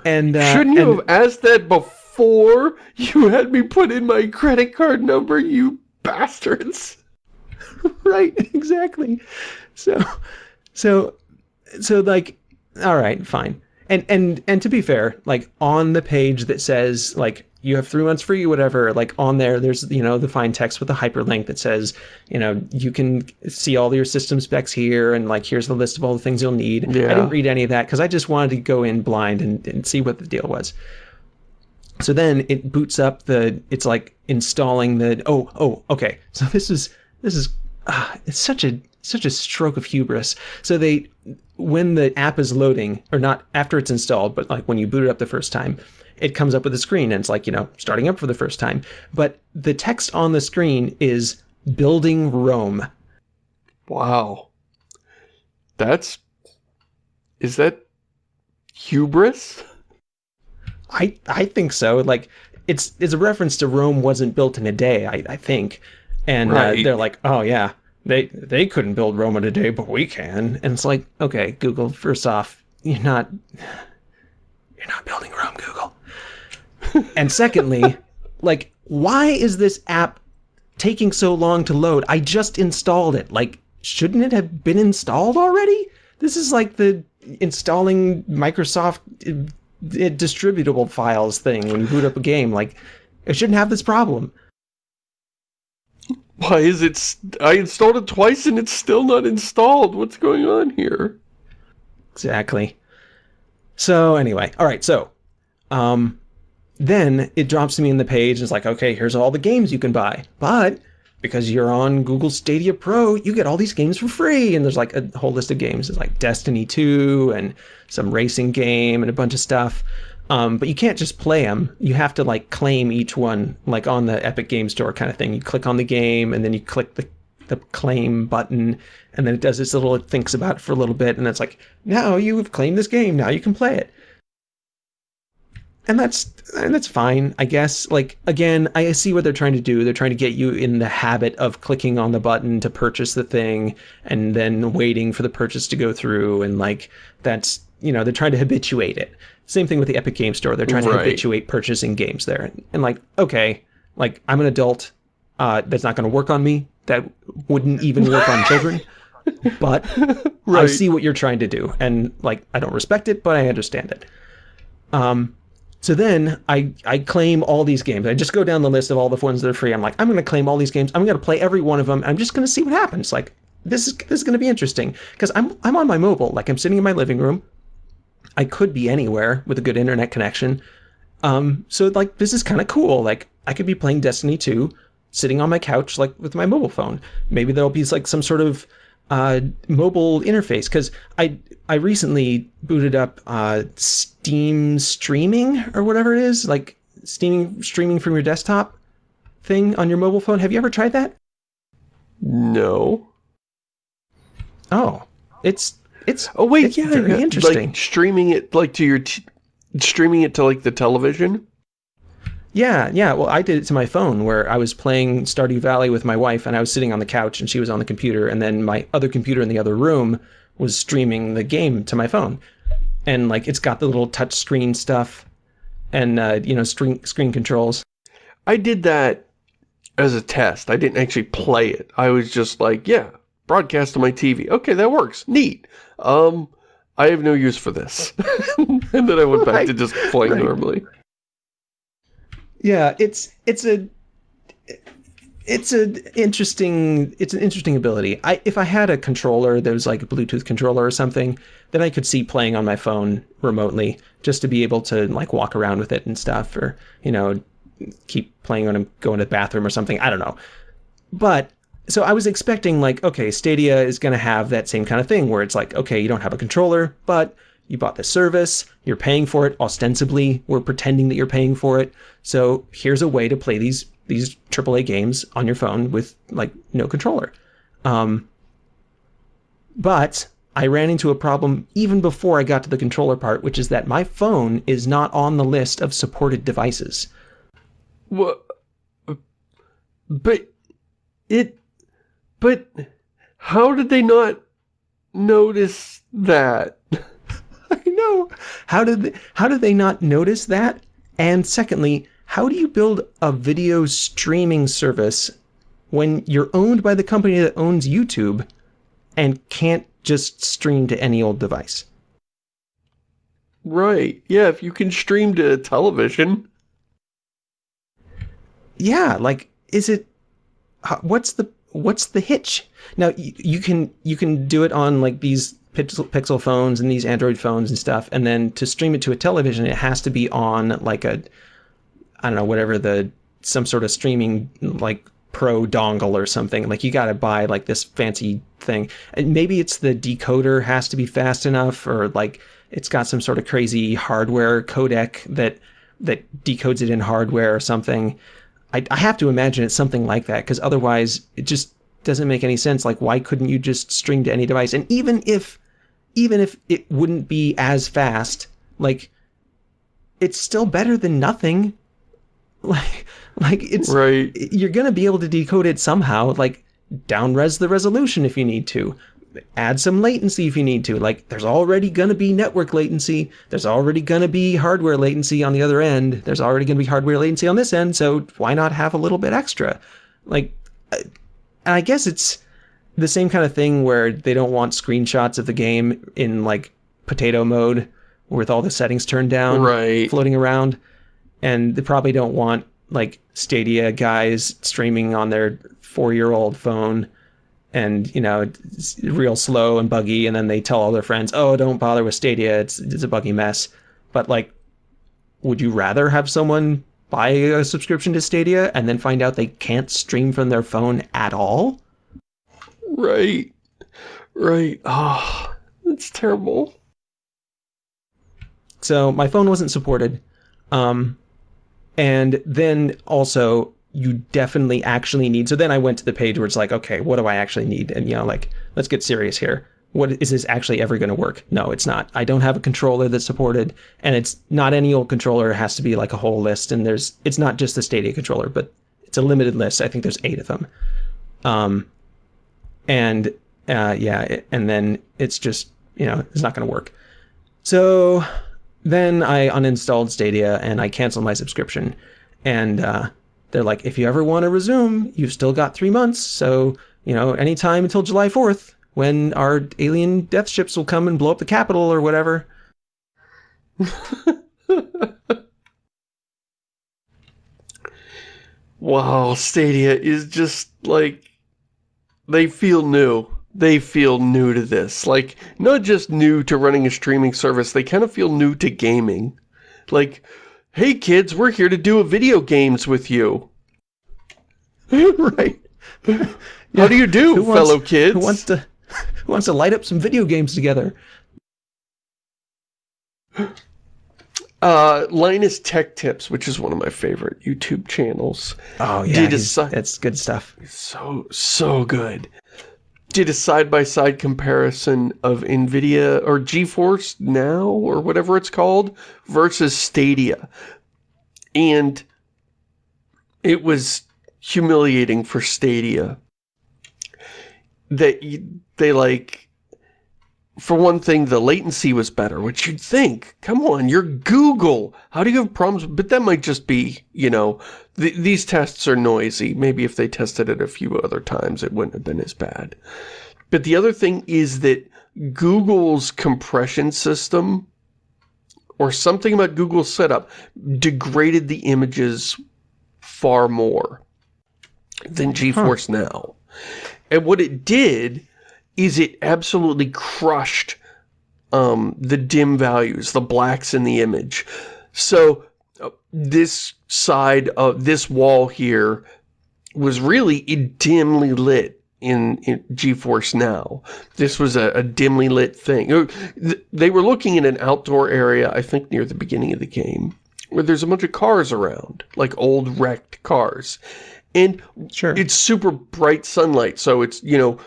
And uh, Shouldn't you and- have asked that before you had me put in my credit card number, you bastards? <laughs> right exactly so so so like all right fine and and and to be fair like on the page that says like you have three months free whatever like on there there's you know the fine text with the hyperlink that says you know you can see all your system specs here and like here's the list of all the things you'll need. I didn't read any of that because i just wanted to go in blind and, and see what the deal was. So then it boots up the it's like installing the oh oh okay. So this is this is ah, it's such a such a stroke of hubris. So they when the app is loading or not after it's installed but like when you boot it up the first time it comes up with a screen and it's like you know starting up for the first time but the text on the screen is building rome Wow. That's... Is that... hubris? I I think so. Like it's it's a reference to Rome wasn't built in a day. I, I think, and Right. uh, they're like, oh yeah, they they couldn't build Rome in a day, but we can. And it's like, okay, Google. First off, you're not you're not building Rome. And secondly, like, why is this app taking so long to load? I just installed it. Like, shouldn't it have been installed already? This is like the installing Microsoft uh, distributable files thing when you boot up a game. Like, it shouldn't have this problem. Why is it... I installed it twice and it's still not installed. What's going on here? Exactly. So anyway, all right. So, um, then it drops to me in the page. And it's like, okay, here's all the games you can buy, but because you're on Google Stadia Pro, you get all these games for free. And there's like a whole list of games. It's like Destiny 2 and some racing game and a bunch of stuff. Um, but you can't just play them. You have to like claim each one, like on the Epic Game Store kind of thing. You click on the game and then you click the the claim button, and then it does this little, it thinks about it for a little bit, and it's like, now you've claimed this game, now you can play it. And that's and that's fine, I guess. Like again, I see what they're trying to do. They're trying to get you in the habit of clicking on the button to purchase the thing and then waiting for the purchase to go through and like that's you know, they're trying to habituate it. Same thing with the Epic Game Store. They're trying to habituate purchasing games there. And, and like, okay, like I'm an adult, uh, that's not going to work on me. That wouldn't even work on children. <laughs> But I see what you're trying to do, and like I don't respect it, but I understand it. Um, so then I I claim all these games. I just go down the list of all the ones that are free. I'm like, I'm going to claim all these games. I'm going to play every one of them. I'm just going to see what happens. Like this is this is going to be interesting because I'm I'm on my mobile. Like I'm sitting in my living room. I could be anywhere with a good internet connection. Um, so like this is kind of cool. Like I could be playing Destiny 2 sitting on my couch like with my mobile phone. Maybe there'll be like some sort of uh, mobile interface because I I recently booted up uh, Steam streaming or whatever it is, like Steam streaming from your desktop thing on your mobile phone. Have you ever tried that? No. Oh, it's it's Oh wait, it's yeah, very yeah, interesting. Like streaming it like to your t streaming it to like the television. Yeah, yeah. Well, I did it to my phone where I was playing Stardew Valley with my wife and I was sitting on the couch and she was on the computer and then my other computer in the other room was streaming the game to my phone. And like it's got the little touch screen stuff and uh, you know, screen screen controls. I did that as a test. I didn't actually play it. I was just like, yeah, broadcast to my TV. Okay, that works. Neat. Um, I have no use for this. <laughs> and then I went back Right. to just playing Right. normally. Yeah, it's it's a it's a interesting it's an interesting ability. I if I had a controller that was like a Bluetooth controller or something, then I could see playing on my phone remotely just to be able to like walk around with it and stuff or, you know, keep playing when I'm going to the bathroom or something. I don't know. But so I was expecting like, okay, Stadia is going to have that same kind of thing where it's like, okay, you don't have a controller, but you bought the service, you're paying for it ostensibly, we're pretending that you're paying for it. So here's a way to play these these AAA games on your phone with like no controller. Um, but I ran into a problem even before I got to the controller part, which is that my phone is not on the list of supported devices. What? But it. But how did they not notice that? <laughs> Know. How did they, how did they not notice that? And secondly, how do you build a video streaming service when you're owned by the company that owns YouTube and can't just stream to any old device? Right. Yeah, if you can stream to television. Yeah, like is it what's the what's the hitch? Now you, you can you can do it on like these pixel, pixel phones and these Android phones and stuff and then to stream it to a television it has to be on like a I don't know whatever the some sort of streaming like pro dongle or something like you got to buy like this fancy thing and maybe it's the decoder has to be fast enough or like it's got some sort of crazy hardware codec that that decodes it in hardware or something I, I have to imagine it's something like that because otherwise it just doesn't make any sense. Like, why couldn't you just stream to any device? And even if, even if it wouldn't be as fast, like, it's still better than nothing. <laughs> Like, like it's Right. you're gonna be able to decode it somehow. Like, downres the resolution if you need to. Add some latency if you need to. Like, there's already gonna be network latency. There's already gonna be hardware latency on the other end. There's already gonna be hardware latency on this end. So why not have a little bit extra? Like, uh, and I guess it's the same kind of thing where they don't want screenshots of the game in like potato mode with all the settings turned down, Right. floating around, and they probably don't want like Stadia guys streaming on their four-year-old phone. And you know it's real slow and buggy and then they tell all their friends oh don't bother with stadia. It's it's a buggy mess. But like would you rather have someone buy a subscription to stadia and then find out they can't stream from their phone at all Right. Right. Oh, that's terrible. so my phone wasn't supported um and then also you definitely actually need so then i went to the page where it's like okay what do i actually need? And you know like let's get serious here. What is this actually ever going to work? No it's not. I don't have a controller that's supported and it's not any old controller. It has to be like a whole list and there's it's not just the stadia controller but it's a limited list. I think there's eight of them. Um and uh yeah it- and then it's just you know it's not going to work so then I uninstalled Stadia and I canceled my subscription. And uh, they're like, if you ever want to resume, you've still got three months. So, you know, anytime until July 4th, when our alien death ships will come and blow up the capital or whatever. <laughs> Wow, Stadia is just like they feel new. They feel new to this. Like not just new to running a streaming service, they kind of feel new to gaming. Like, hey kids, we're here to do a video games with you. <laughs> right. <laughs> How do you do, Who wants- fellow kids? Who wants to who wants to light up some video games together? <laughs> Uh, Linus Tech Tips, which is one of my favorite YouTube channels. Oh yeah, Did assi- that's good stuff. So, so good. did a side-by-side -side comparison of NVIDIA or GeForce Now or whatever it's called versus Stadia. And it was humiliating for Stadia. That they like for one thing, the latency was better, which you'd think, come on, you're Google. How do you have problems? But that might just be, you know, th these tests are noisy. Maybe if they tested it a few other times, it wouldn't have been as bad. But the other thing is that Google's compression system or something about Google's setup degraded the images far more than GeForce huh. Now. And what it did is it absolutely crushed um, the dim values, the blacks in the image. So uh, this side of this wall here was really dimly lit in, in GeForce Now. This was a, a, dimly lit thing. Uh, they were looking in an outdoor area, I think near the beginning of the game, where there's a bunch of cars around, like old wrecked cars. And sure. it's super bright sunlight, so it's, you know,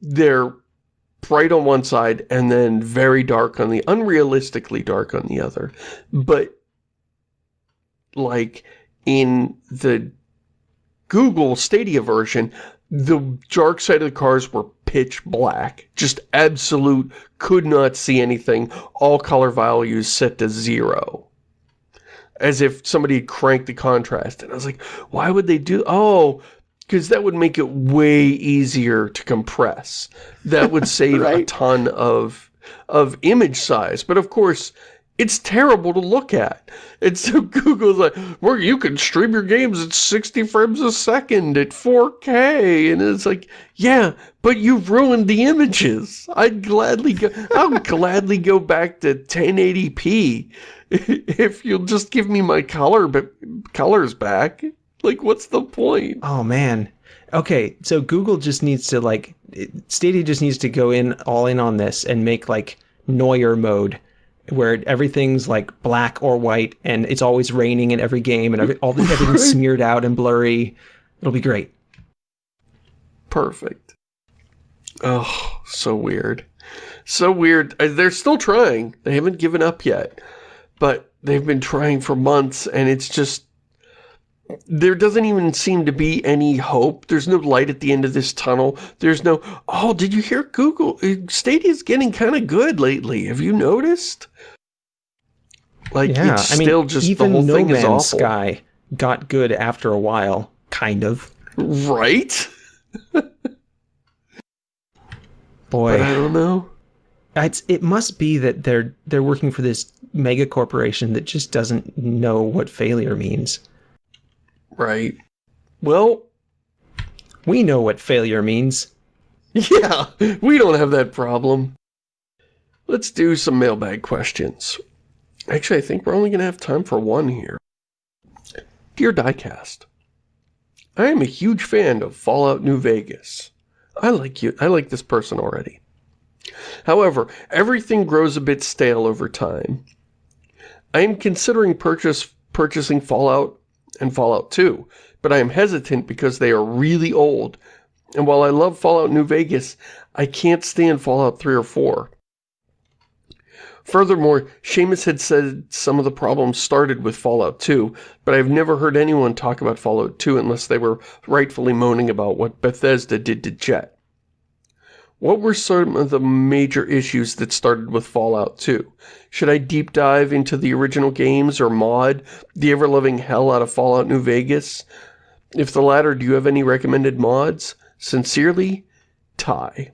they're bright on one side and then very dark on the unrealistically dark on the other. But like in the Google Stadia version the dark side of the cars were pitch black. Just absolute could not see anything. All color values set to zero. As if somebody cranked the contrast. And I was like why would they do oh because that would make it way easier to compress. That would <laughs> save right? a ton of of image size. But of course, it's terrible to look at. And so <laughs> Google's like, well, you can stream your games at 60 frames a second at 4K. And it's like, yeah, but you've ruined the images. I'd gladly go, I'll gladly go back to 1080p <laughs> if you'll just give me my color, but colors back. Like, what's the point? Oh, man. Okay, so Google just needs to, like, Stadia just needs to go in all in on this and make, like, noir mode, where everything's, like, black or white, and it's always raining in every game, and every, all the, everything's <laughs> smeared out and blurry. It'll be great. Perfect. Oh, so weird. So weird. Uh, they're still trying. They haven't given up yet. But they've been trying for months, and it's just there doesn't even seem to be any hope. There's no light at the end of this tunnel. There's no, oh, did you hear Google? Uh, Stadia's getting kind of good lately. Have you noticed? Like, yeah, it's I still mean, just even the whole no thing Man's is awful. Sky got good after a while, kind of. Right? Boy. But I don't know. It's, it must be that they're they're working for this mega corporation that just doesn't know what failure means. Right. Well, we know what failure means. <laughs> Yeah, we don't have that problem. Let's do some mailbag questions. Actually, I think we're only going to have time for one here. Dear Diecast, I am a huge fan of Fallout New Vegas. I like you. I like this person already. However, everything grows a bit stale over time. I am considering purchase, purchasing Fallout and Fallout 2, but I am hesitant because they are really old. And while I love Fallout New Vegas, I can't stand Fallout 3 or 4. Furthermore, Shamus had said some of the problems started with Fallout 2, but I've never heard anyone talk about Fallout 2 unless they were rightfully moaning about what Bethesda did to Jet. What were some of the major issues that started with Fallout 2? Should I deep dive into the original games or mod the ever-loving hell out of Fallout New Vegas? If the latter, do you have any recommended mods? Sincerely, Ty.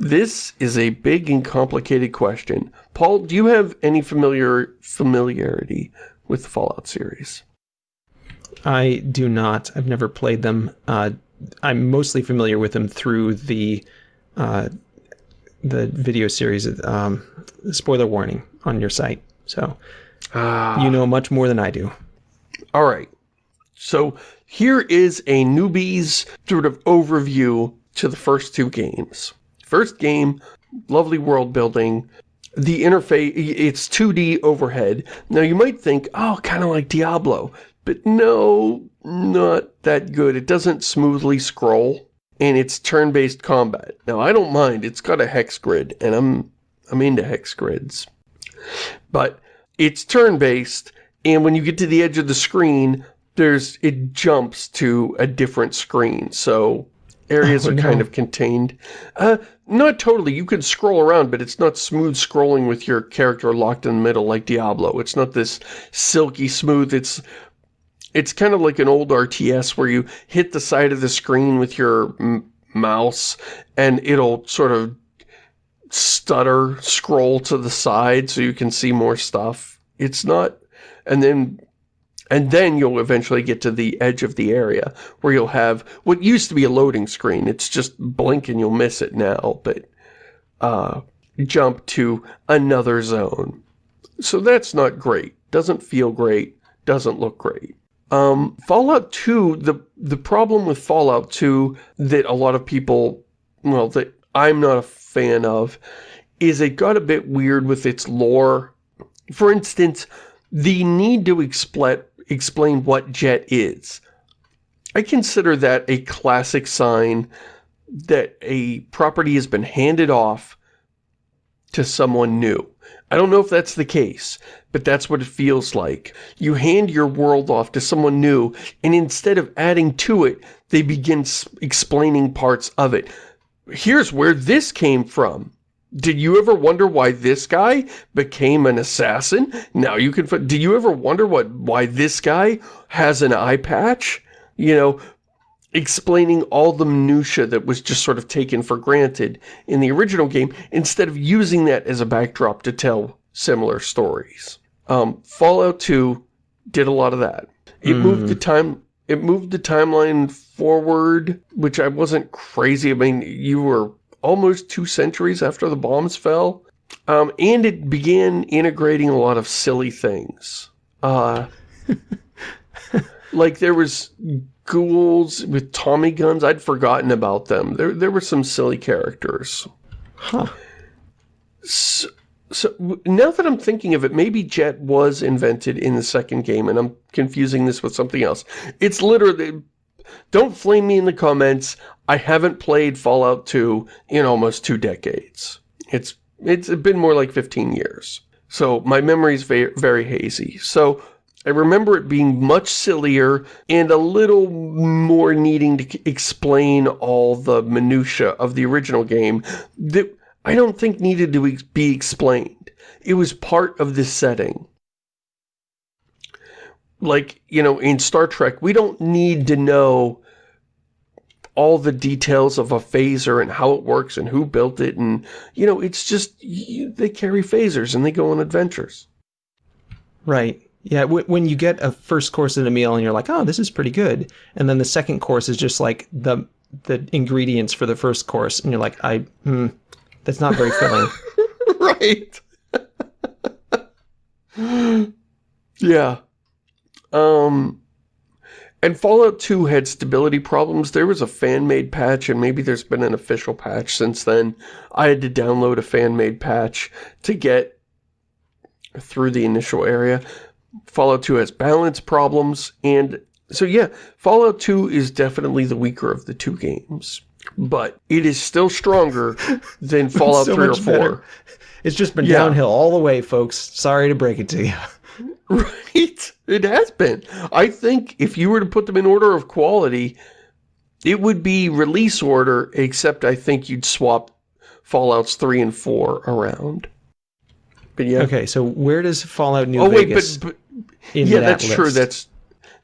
This is a big and complicated question. Paul, do you have any familiar familiarity with the Fallout series? I do not. I've never played them. Uh, I'm mostly familiar with them through the uh, the video series. Um, spoiler warning on your site, so uh, you know much more than I do. All right, so here is a newbie's sort of overview to the first two games. First game, lovely world building. The interface, it's 2D overhead. Now you might think, oh, kind of like Diablo. But no, not that good. It doesn't smoothly scroll. and it's turn-based combat. Now, I don't mind. It's got a hex grid, and I'm I'm into hex grids. But it's turn-based, and when you get to the edge of the screen, there's it jumps to a different screen. So areas Oh, are no. kind of contained. Uh, not totally. You can scroll around, but it's not smooth scrolling with your character locked in the middle like Diablo. It's not this silky smooth. It's it's kind of like an old RTS where you hit the side of the screen with your mouse and it'll sort of stutter scroll to the side so you can see more stuff. It's not, and then, and then you'll eventually get to the edge of the area where you'll have what used to be a loading screen. It's just blink and you'll miss it now, but, uh, jump to another zone. So that's not great. Doesn't feel great. Doesn't look great. Um, Fallout 2, the, the problem with Fallout 2 that a lot of people, well, that I'm not a fan of, is it got a bit weird with its lore. For instance, the need to expl explain what jet is. I consider that a classic sign that a property has been handed off to someone new. I don't know if that's the case, but that's what it feels like. You hand your world off to someone new, and instead of adding to it, they begin explaining parts of it. Here's where this came from. Did you ever wonder why this guy became an assassin? Now you can... Did you ever wonder what why this guy has an eye patch? You know, explaining all the minutia that was just sort of taken for granted in the original game instead of using that as a backdrop to tell similar stories. Um, Fallout 2 did a lot of that. It moved the time it moved the timeline forward, which I wasn't crazy. I mean, you were almost two centuries after the bombs fell. Um, and it began integrating a lot of silly things. Uh, <laughs> like there was ghouls with Tommy guns. I'd forgotten about them. There, there were some silly characters. Huh. So, so now that I'm thinking of it, maybe Jet was invented in the second game, and I'm confusing this with something else. It's literally... Don't flame me in the comments. I haven't played Fallout 2 in almost two decades. It's it's been more like 15 years. So my memory's very, very hazy. So I remember it being much sillier and a little more needing to explain all the minutia of the original game that I don't think needed to be explained. It was part of the setting. Like, you know, in Star Trek, we don't need to know all the details of a phaser and how it works and who built it and, you know, it's just, you, they carry phasers and they go on adventures. Right. Yeah, when you get a first course in a meal and you're like, oh, this is pretty good. And then the second course is just like the the ingredients for the first course. And you're like, I, hmm, that's not very filling. <laughs> right. <laughs> yeah. Um, and Fallout 2 had stability problems. There was a fan-made patch, and maybe there's been an official patch since then. I had to download a fan-made patch to get through the initial area. Fallout 2 has balance problems, and so yeah, Fallout 2 is definitely the weaker of the two games. But it is still stronger <laughs> than Fallout So 3 or 4. better. It's just been Yeah. downhill all the way, folks. Sorry to break it to you. <laughs> Right? It has been. I think if you were to put them in order of quality, it would be release order, except I think you'd swap Fallouts 3 and 4 around. But yeah. Okay, so where does Fallout New oh wait, Vegas but, but in yeah, that that's true. That's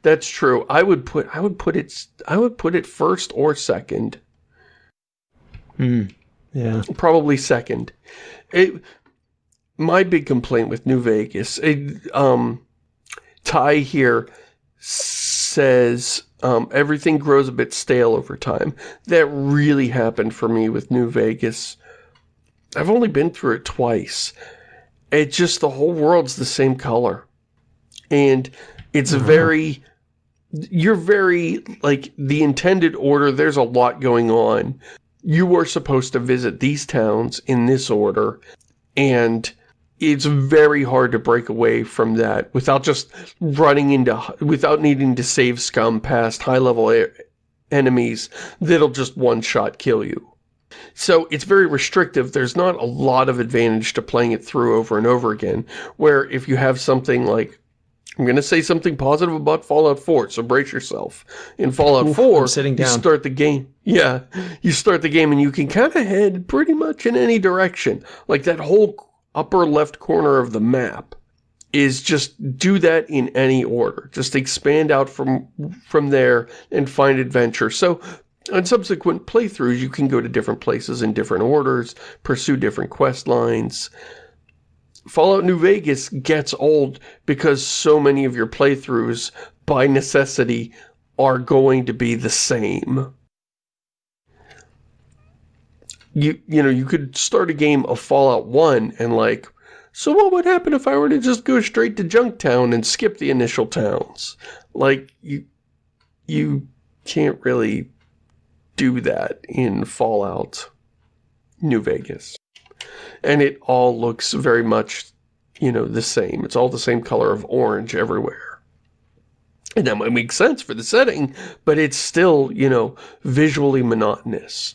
that's true. I would put I would put it I would put it first or second. Hmm. Yeah. probably second. It, my big complaint with New Vegas, it, um, Ty here says um, everything grows a bit stale over time. That really happened for me with New Vegas. I've only been through it twice. It just, the whole world's the same color. And it's mm-hmm. very, you're very, like, the intended order, there's a lot going on you are supposed to visit these towns in this order, and it's very hard to break away from that without just running into, without needing to save scum past high-level enemies that'll just one-shot kill you. So it's very restrictive. There's not a lot of advantage to playing it through over and over again, where if you have something like, I'm going to say something positive about Fallout 4, so brace yourself. In Fallout Oof, 4, I'm sitting you down. start the game, yeah, you start the game and you can kind of head pretty much in any direction. Like that whole upper left corner of the map is just do that in any order. Just expand out from from there and find adventure. So on subsequent playthroughs, you can go to different places in different orders, pursue different quest lines. Fallout New Vegas gets old because so many of your playthroughs, by necessity, are going to be the same. You, you know, you could start a game of Fallout 1 and like, so what would happen if I were to just go straight to Junktown and skip the initial towns? Like, you, you can't really do that in Fallout New Vegas. And it all looks very much, you know, the same. It's all the same color of orange everywhere. And that might make sense for the setting, but it's still, you know, visually monotonous.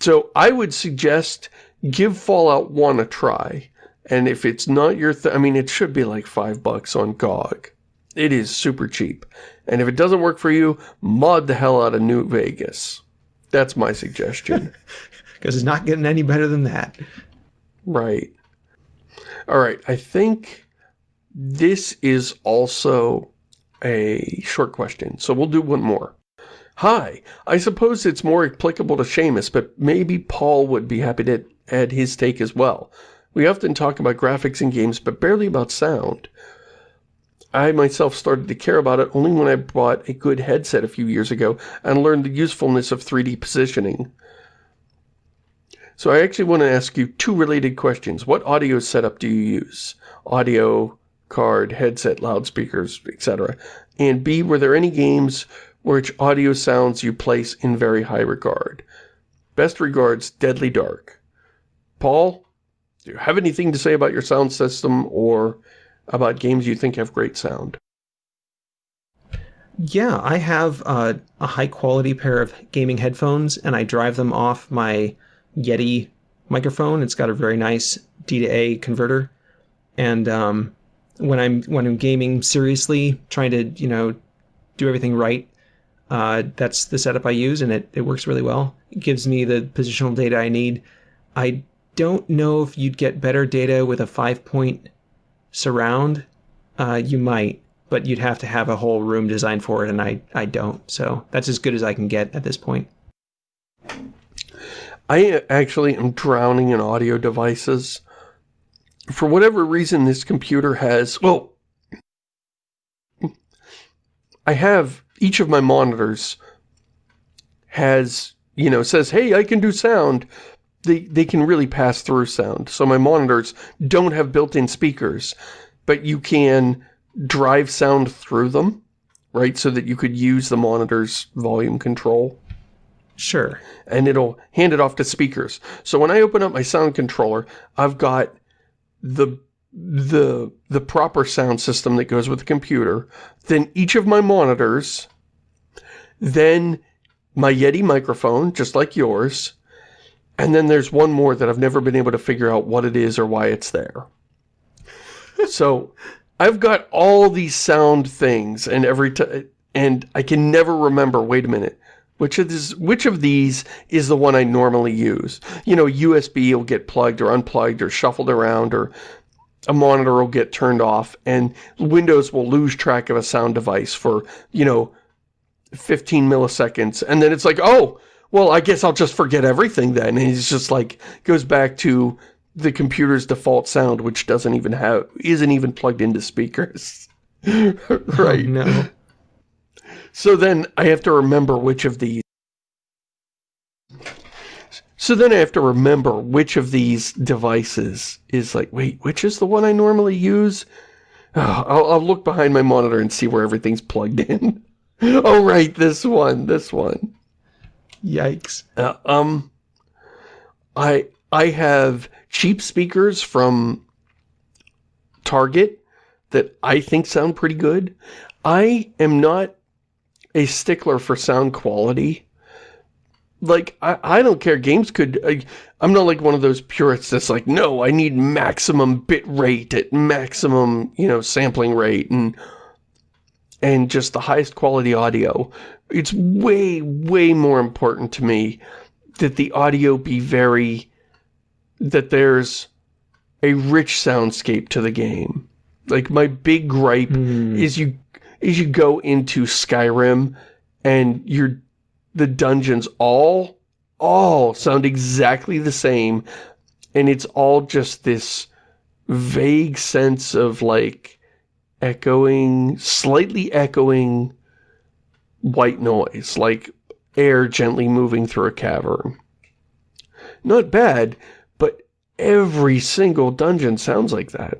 So I would suggest give Fallout 1 a try. And if it's not your I mean, it should be like five bucks on GOG. It is super cheap. And if it doesn't work for you, mod the hell out of New Vegas. That's my suggestion. <laughs> Because it's not getting any better than that. right. Alright, I think this is also a short question. So we'll do one more. Hi, I suppose it's more applicable to Shamus, but maybe Paul would be happy to add his take as well. We often talk about graphics in games, but barely about sound. I myself started to care about it only when I bought a good headset a few years ago and learned the usefulness of 3D positioning. So I actually want to ask you two related questions. What audio setup do you use? Audio, card, headset, loudspeakers, etc. And B, were there any games which audio sounds you place in very high regard? Best regards, Deadly Dark. Paul, do you have anything to say about your sound system or about games you think have great sound? Yeah, I have uh, a high quality pair of gaming headphones and I drive them off my Yeti microphone. It's got a very nice D to A converter. And um, when I'm when I'm gaming seriously, trying to, you know, do everything right, uh, that's the setup I use and it, it works really well. It gives me the positional data I need. I don't know if you'd get better data with a five point surround. Uh, you might, but you'd have to have a whole room designed for it, and I, I don't. So that's as good as I can get at this point. I actually am drowning in audio devices. For whatever reason, this computer has, well, I have, each of my monitors has, you know, says, hey, I can do sound. They, they can really pass through sound. So my monitors don't have built-in speakers, but you can drive sound through them, right? So that you could use the monitor's volume control Sure. and it'll hand it off to speakers. So when I open up my sound controller, I've got the the the proper sound system that goes with the computer, then each of my monitors, then my Yeti microphone, just like yours, and then there's one more that I've never been able to figure out what it is or why it's there. <laughs> so I've got all these sound things and every time, and I can never remember, wait a minute, which of, this, which of these is the one I normally use? You know, USB will get plugged or unplugged or shuffled around or a monitor will get turned off and Windows will lose track of a sound device for, you know, 15 milliseconds. And then it's like, oh, well, I guess I'll just forget everything then. And it's just like, goes back to the computer's default sound, which doesn't even have, isn't even plugged into speakers. <laughs> right. Oh, no. So then I have to remember which of these. So then I have to remember which of these devices is like, wait, which is the one I normally use? Oh, I'll, I'll look behind my monitor and see where everything's plugged in. <laughs> oh, right, this one, this one. Yikes. Uh, um, I I have cheap speakers from Target that I think sound pretty good. I am not a stickler for sound quality. Like, I, I don't care. Games could... I, I'm not like one of those purists that's like, no, I need maximum bit rate at maximum, you know, sampling rate and and just the highest quality audio. It's way, way more important to me that the audio be very... that there's a rich soundscape to the game. Like, my big gripe Mm. is you is you go into Skyrim and you're the dungeons all all sound exactly the same. And it's all just this vague sense of like echoing slightly echoing white noise like air gently moving through a cavern. Not bad but every single dungeon sounds like that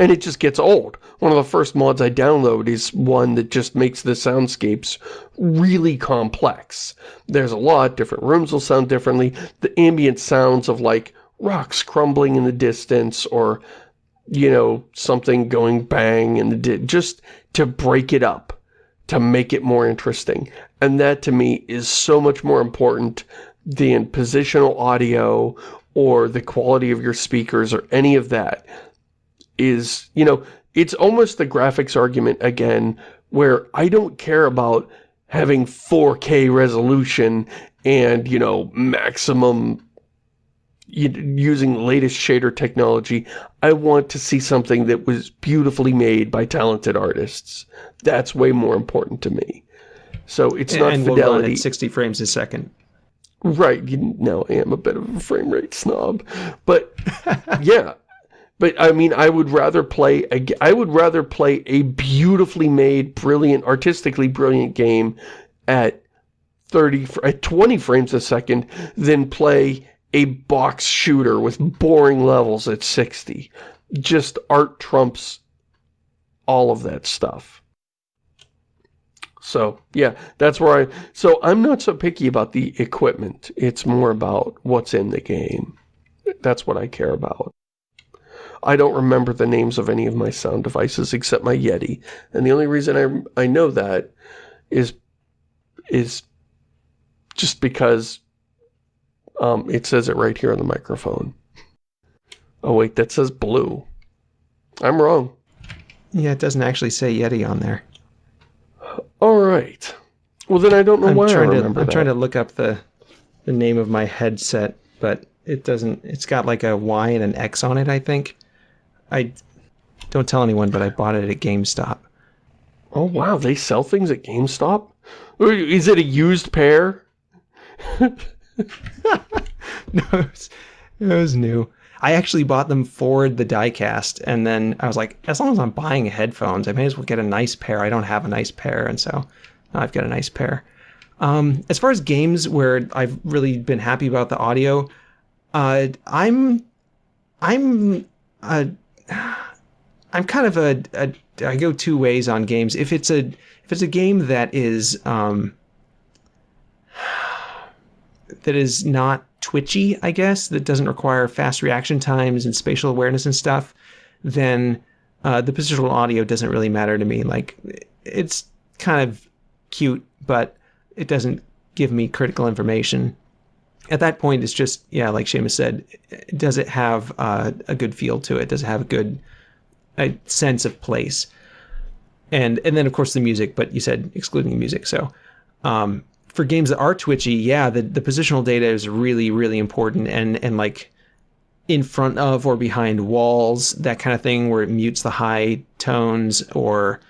and it just gets old. One of the first mods I download is one that just makes the soundscapes really complex. There's a lot, different rooms will sound differently. The ambient sounds of like rocks crumbling in the distance or, you know, something going bang in the di just to break it up, to make it more interesting. And that to me is so much more important than positional audio or the quality of your speakers or any of that is, you know, it's almost the graphics argument again, where I don't care about having 4K resolution and, you know, maximum using latest shader technology. I want to see something that was beautifully made by talented artists. That's way more important to me. So it's not and we'll run fidelity. at 60 frames a second. Right, you know, I am a bit of a frame rate snob. But, <laughs> yeah. But, I mean, I would rather play, a, I would rather play a beautifully made, brilliant, artistically brilliant game at 30, at 20 frames a second than play a box shooter with boring levels at 60. Just art trumps all of that stuff. So, yeah, that's where I... So, I'm not so picky about the equipment. It's more about what's in the game. That's what I care about. I don't remember the names of any of my sound devices except my Yeti. And the only reason I, I know that is, is just because um, it says it right here on the microphone. Oh, wait, that says blue. I'm wrong. Yeah, it doesn't actually say Yeti on there. All right. Well, then I don't know I'm why I trying to remember I'm that. trying to look up the the name of my headset, but it doesn't. It's got like a Y and an X on it. I think. I don't tell anyone, but I bought it at GameStop. Oh, wow, they sell things at GameStop? Is it a used pair? <laughs> no, it was, it was new. I actually bought them for the diecast, and then I was like, as long as I'm buying headphones, I may as well get a nice pair. I don't have a nice pair, and so I've got a nice pair. Um, as far as games where I've really been happy about the audio, uh, I'm, I'm, uh, I'm kind of a, a, I go two ways on games. If it's a, if it's a game that is, um, that is not twitchy, I guess, that doesn't require fast reaction times and spatial awareness and stuff, then uh, the positional audio doesn't really matter to me. Like, it's kind of cute, but it doesn't give me critical information. At that point, it's just, yeah, like Shamus said, does it have uh, a good feel to it? Does it have a good a sense of place? And and then of course the music, but you said excluding the music, so um, for games that are twitchy, yeah, the, the positional data is really, really important and, and like in front of or behind walls, that kind of thing where it mutes the high tones or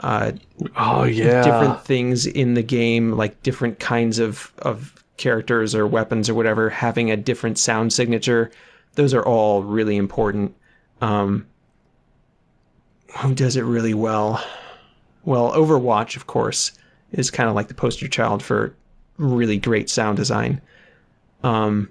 uh, Oh, yeah. different things in the game, like different kinds of, of characters or weapons or whatever, having a different sound signature. Those are all really important. Um, who does it really well? Well, Overwatch, of course, is kind of like the poster child for really great sound design. Um,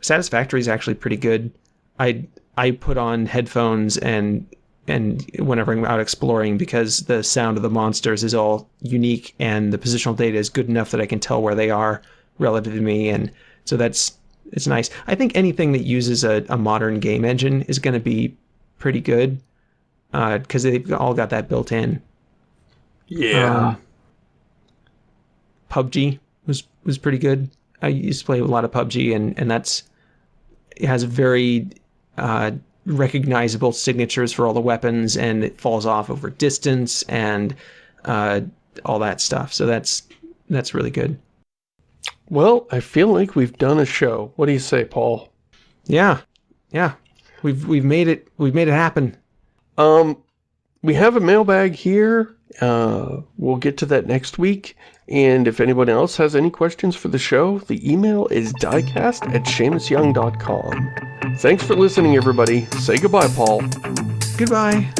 Satisfactory is actually pretty good. I I put on headphones and and whenever I'm out exploring because the sound of the monsters is all unique and the positional data is good enough that I can tell where they are relative to me and so that's it's nice. I think anything that uses a, a modern game engine is going to be pretty good because they've all got that built in. Yeah. Um, PUBG was was pretty good. I used to play a lot of PUBG, and and that's it has very uh, recognizable signatures for all the weapons, and it falls off over distance and uh, all that stuff. So that's that's really good. Well, I feel like we've done a show. What do you say, Paul? Yeah, yeah, we've we've made it. We've made it happen. Um, we have a mailbag here. Uh, we'll get to that next week. And if anyone else has any questions for the show, the email is diecast at ShamusYoung.com. Thanks for listening, everybody. Say goodbye, Paul. Goodbye.